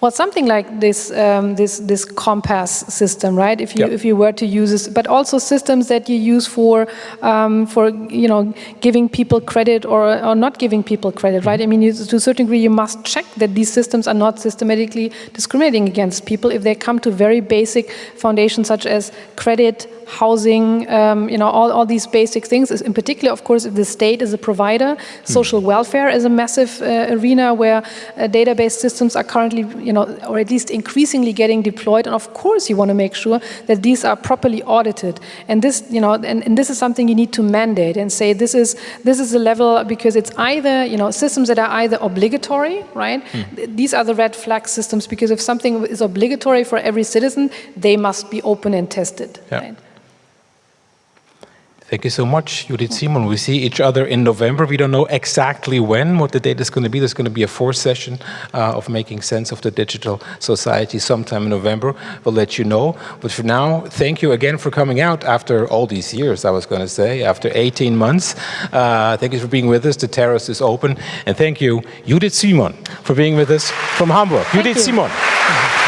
Well, something like this, um, this, this COMPAS system, right? If you, yep. if you were to use this, but also systems that you use for, um, for you know, giving people credit or, or not giving people credit, right? I mean, you, to a certain degree, you must check that these systems are not systematically discriminating against people if they come to very basic foundations such as credit, housing, um, you know, all, all these basic things. In particular, of course, if the state is a provider, social mm. welfare is a massive uh, arena where uh, database systems are currently, you know, or at least increasingly getting deployed. And of course, you want to make sure that these are properly audited. And this, you know, and, and this is something you need to mandate and say this is this is a level because it's either, you know, systems that are either obligatory, right? Mm. These are the red flag systems because if something is obligatory for every citizen, they must be open and tested. Yeah. Right? Thank you so much, Judith Simon. We see each other in November. We don't know exactly when, what the date is going to be. There's going to be a fourth session uh, of making sense of the digital society sometime in November. We'll let you know. But for now, thank you again for coming out after all these years, I was going to say, after 18 months. Uh, thank you for being with us. The terrace is open. And thank you, Judith Simon, for being with us from Hamburg. Thank Judith you. Simon.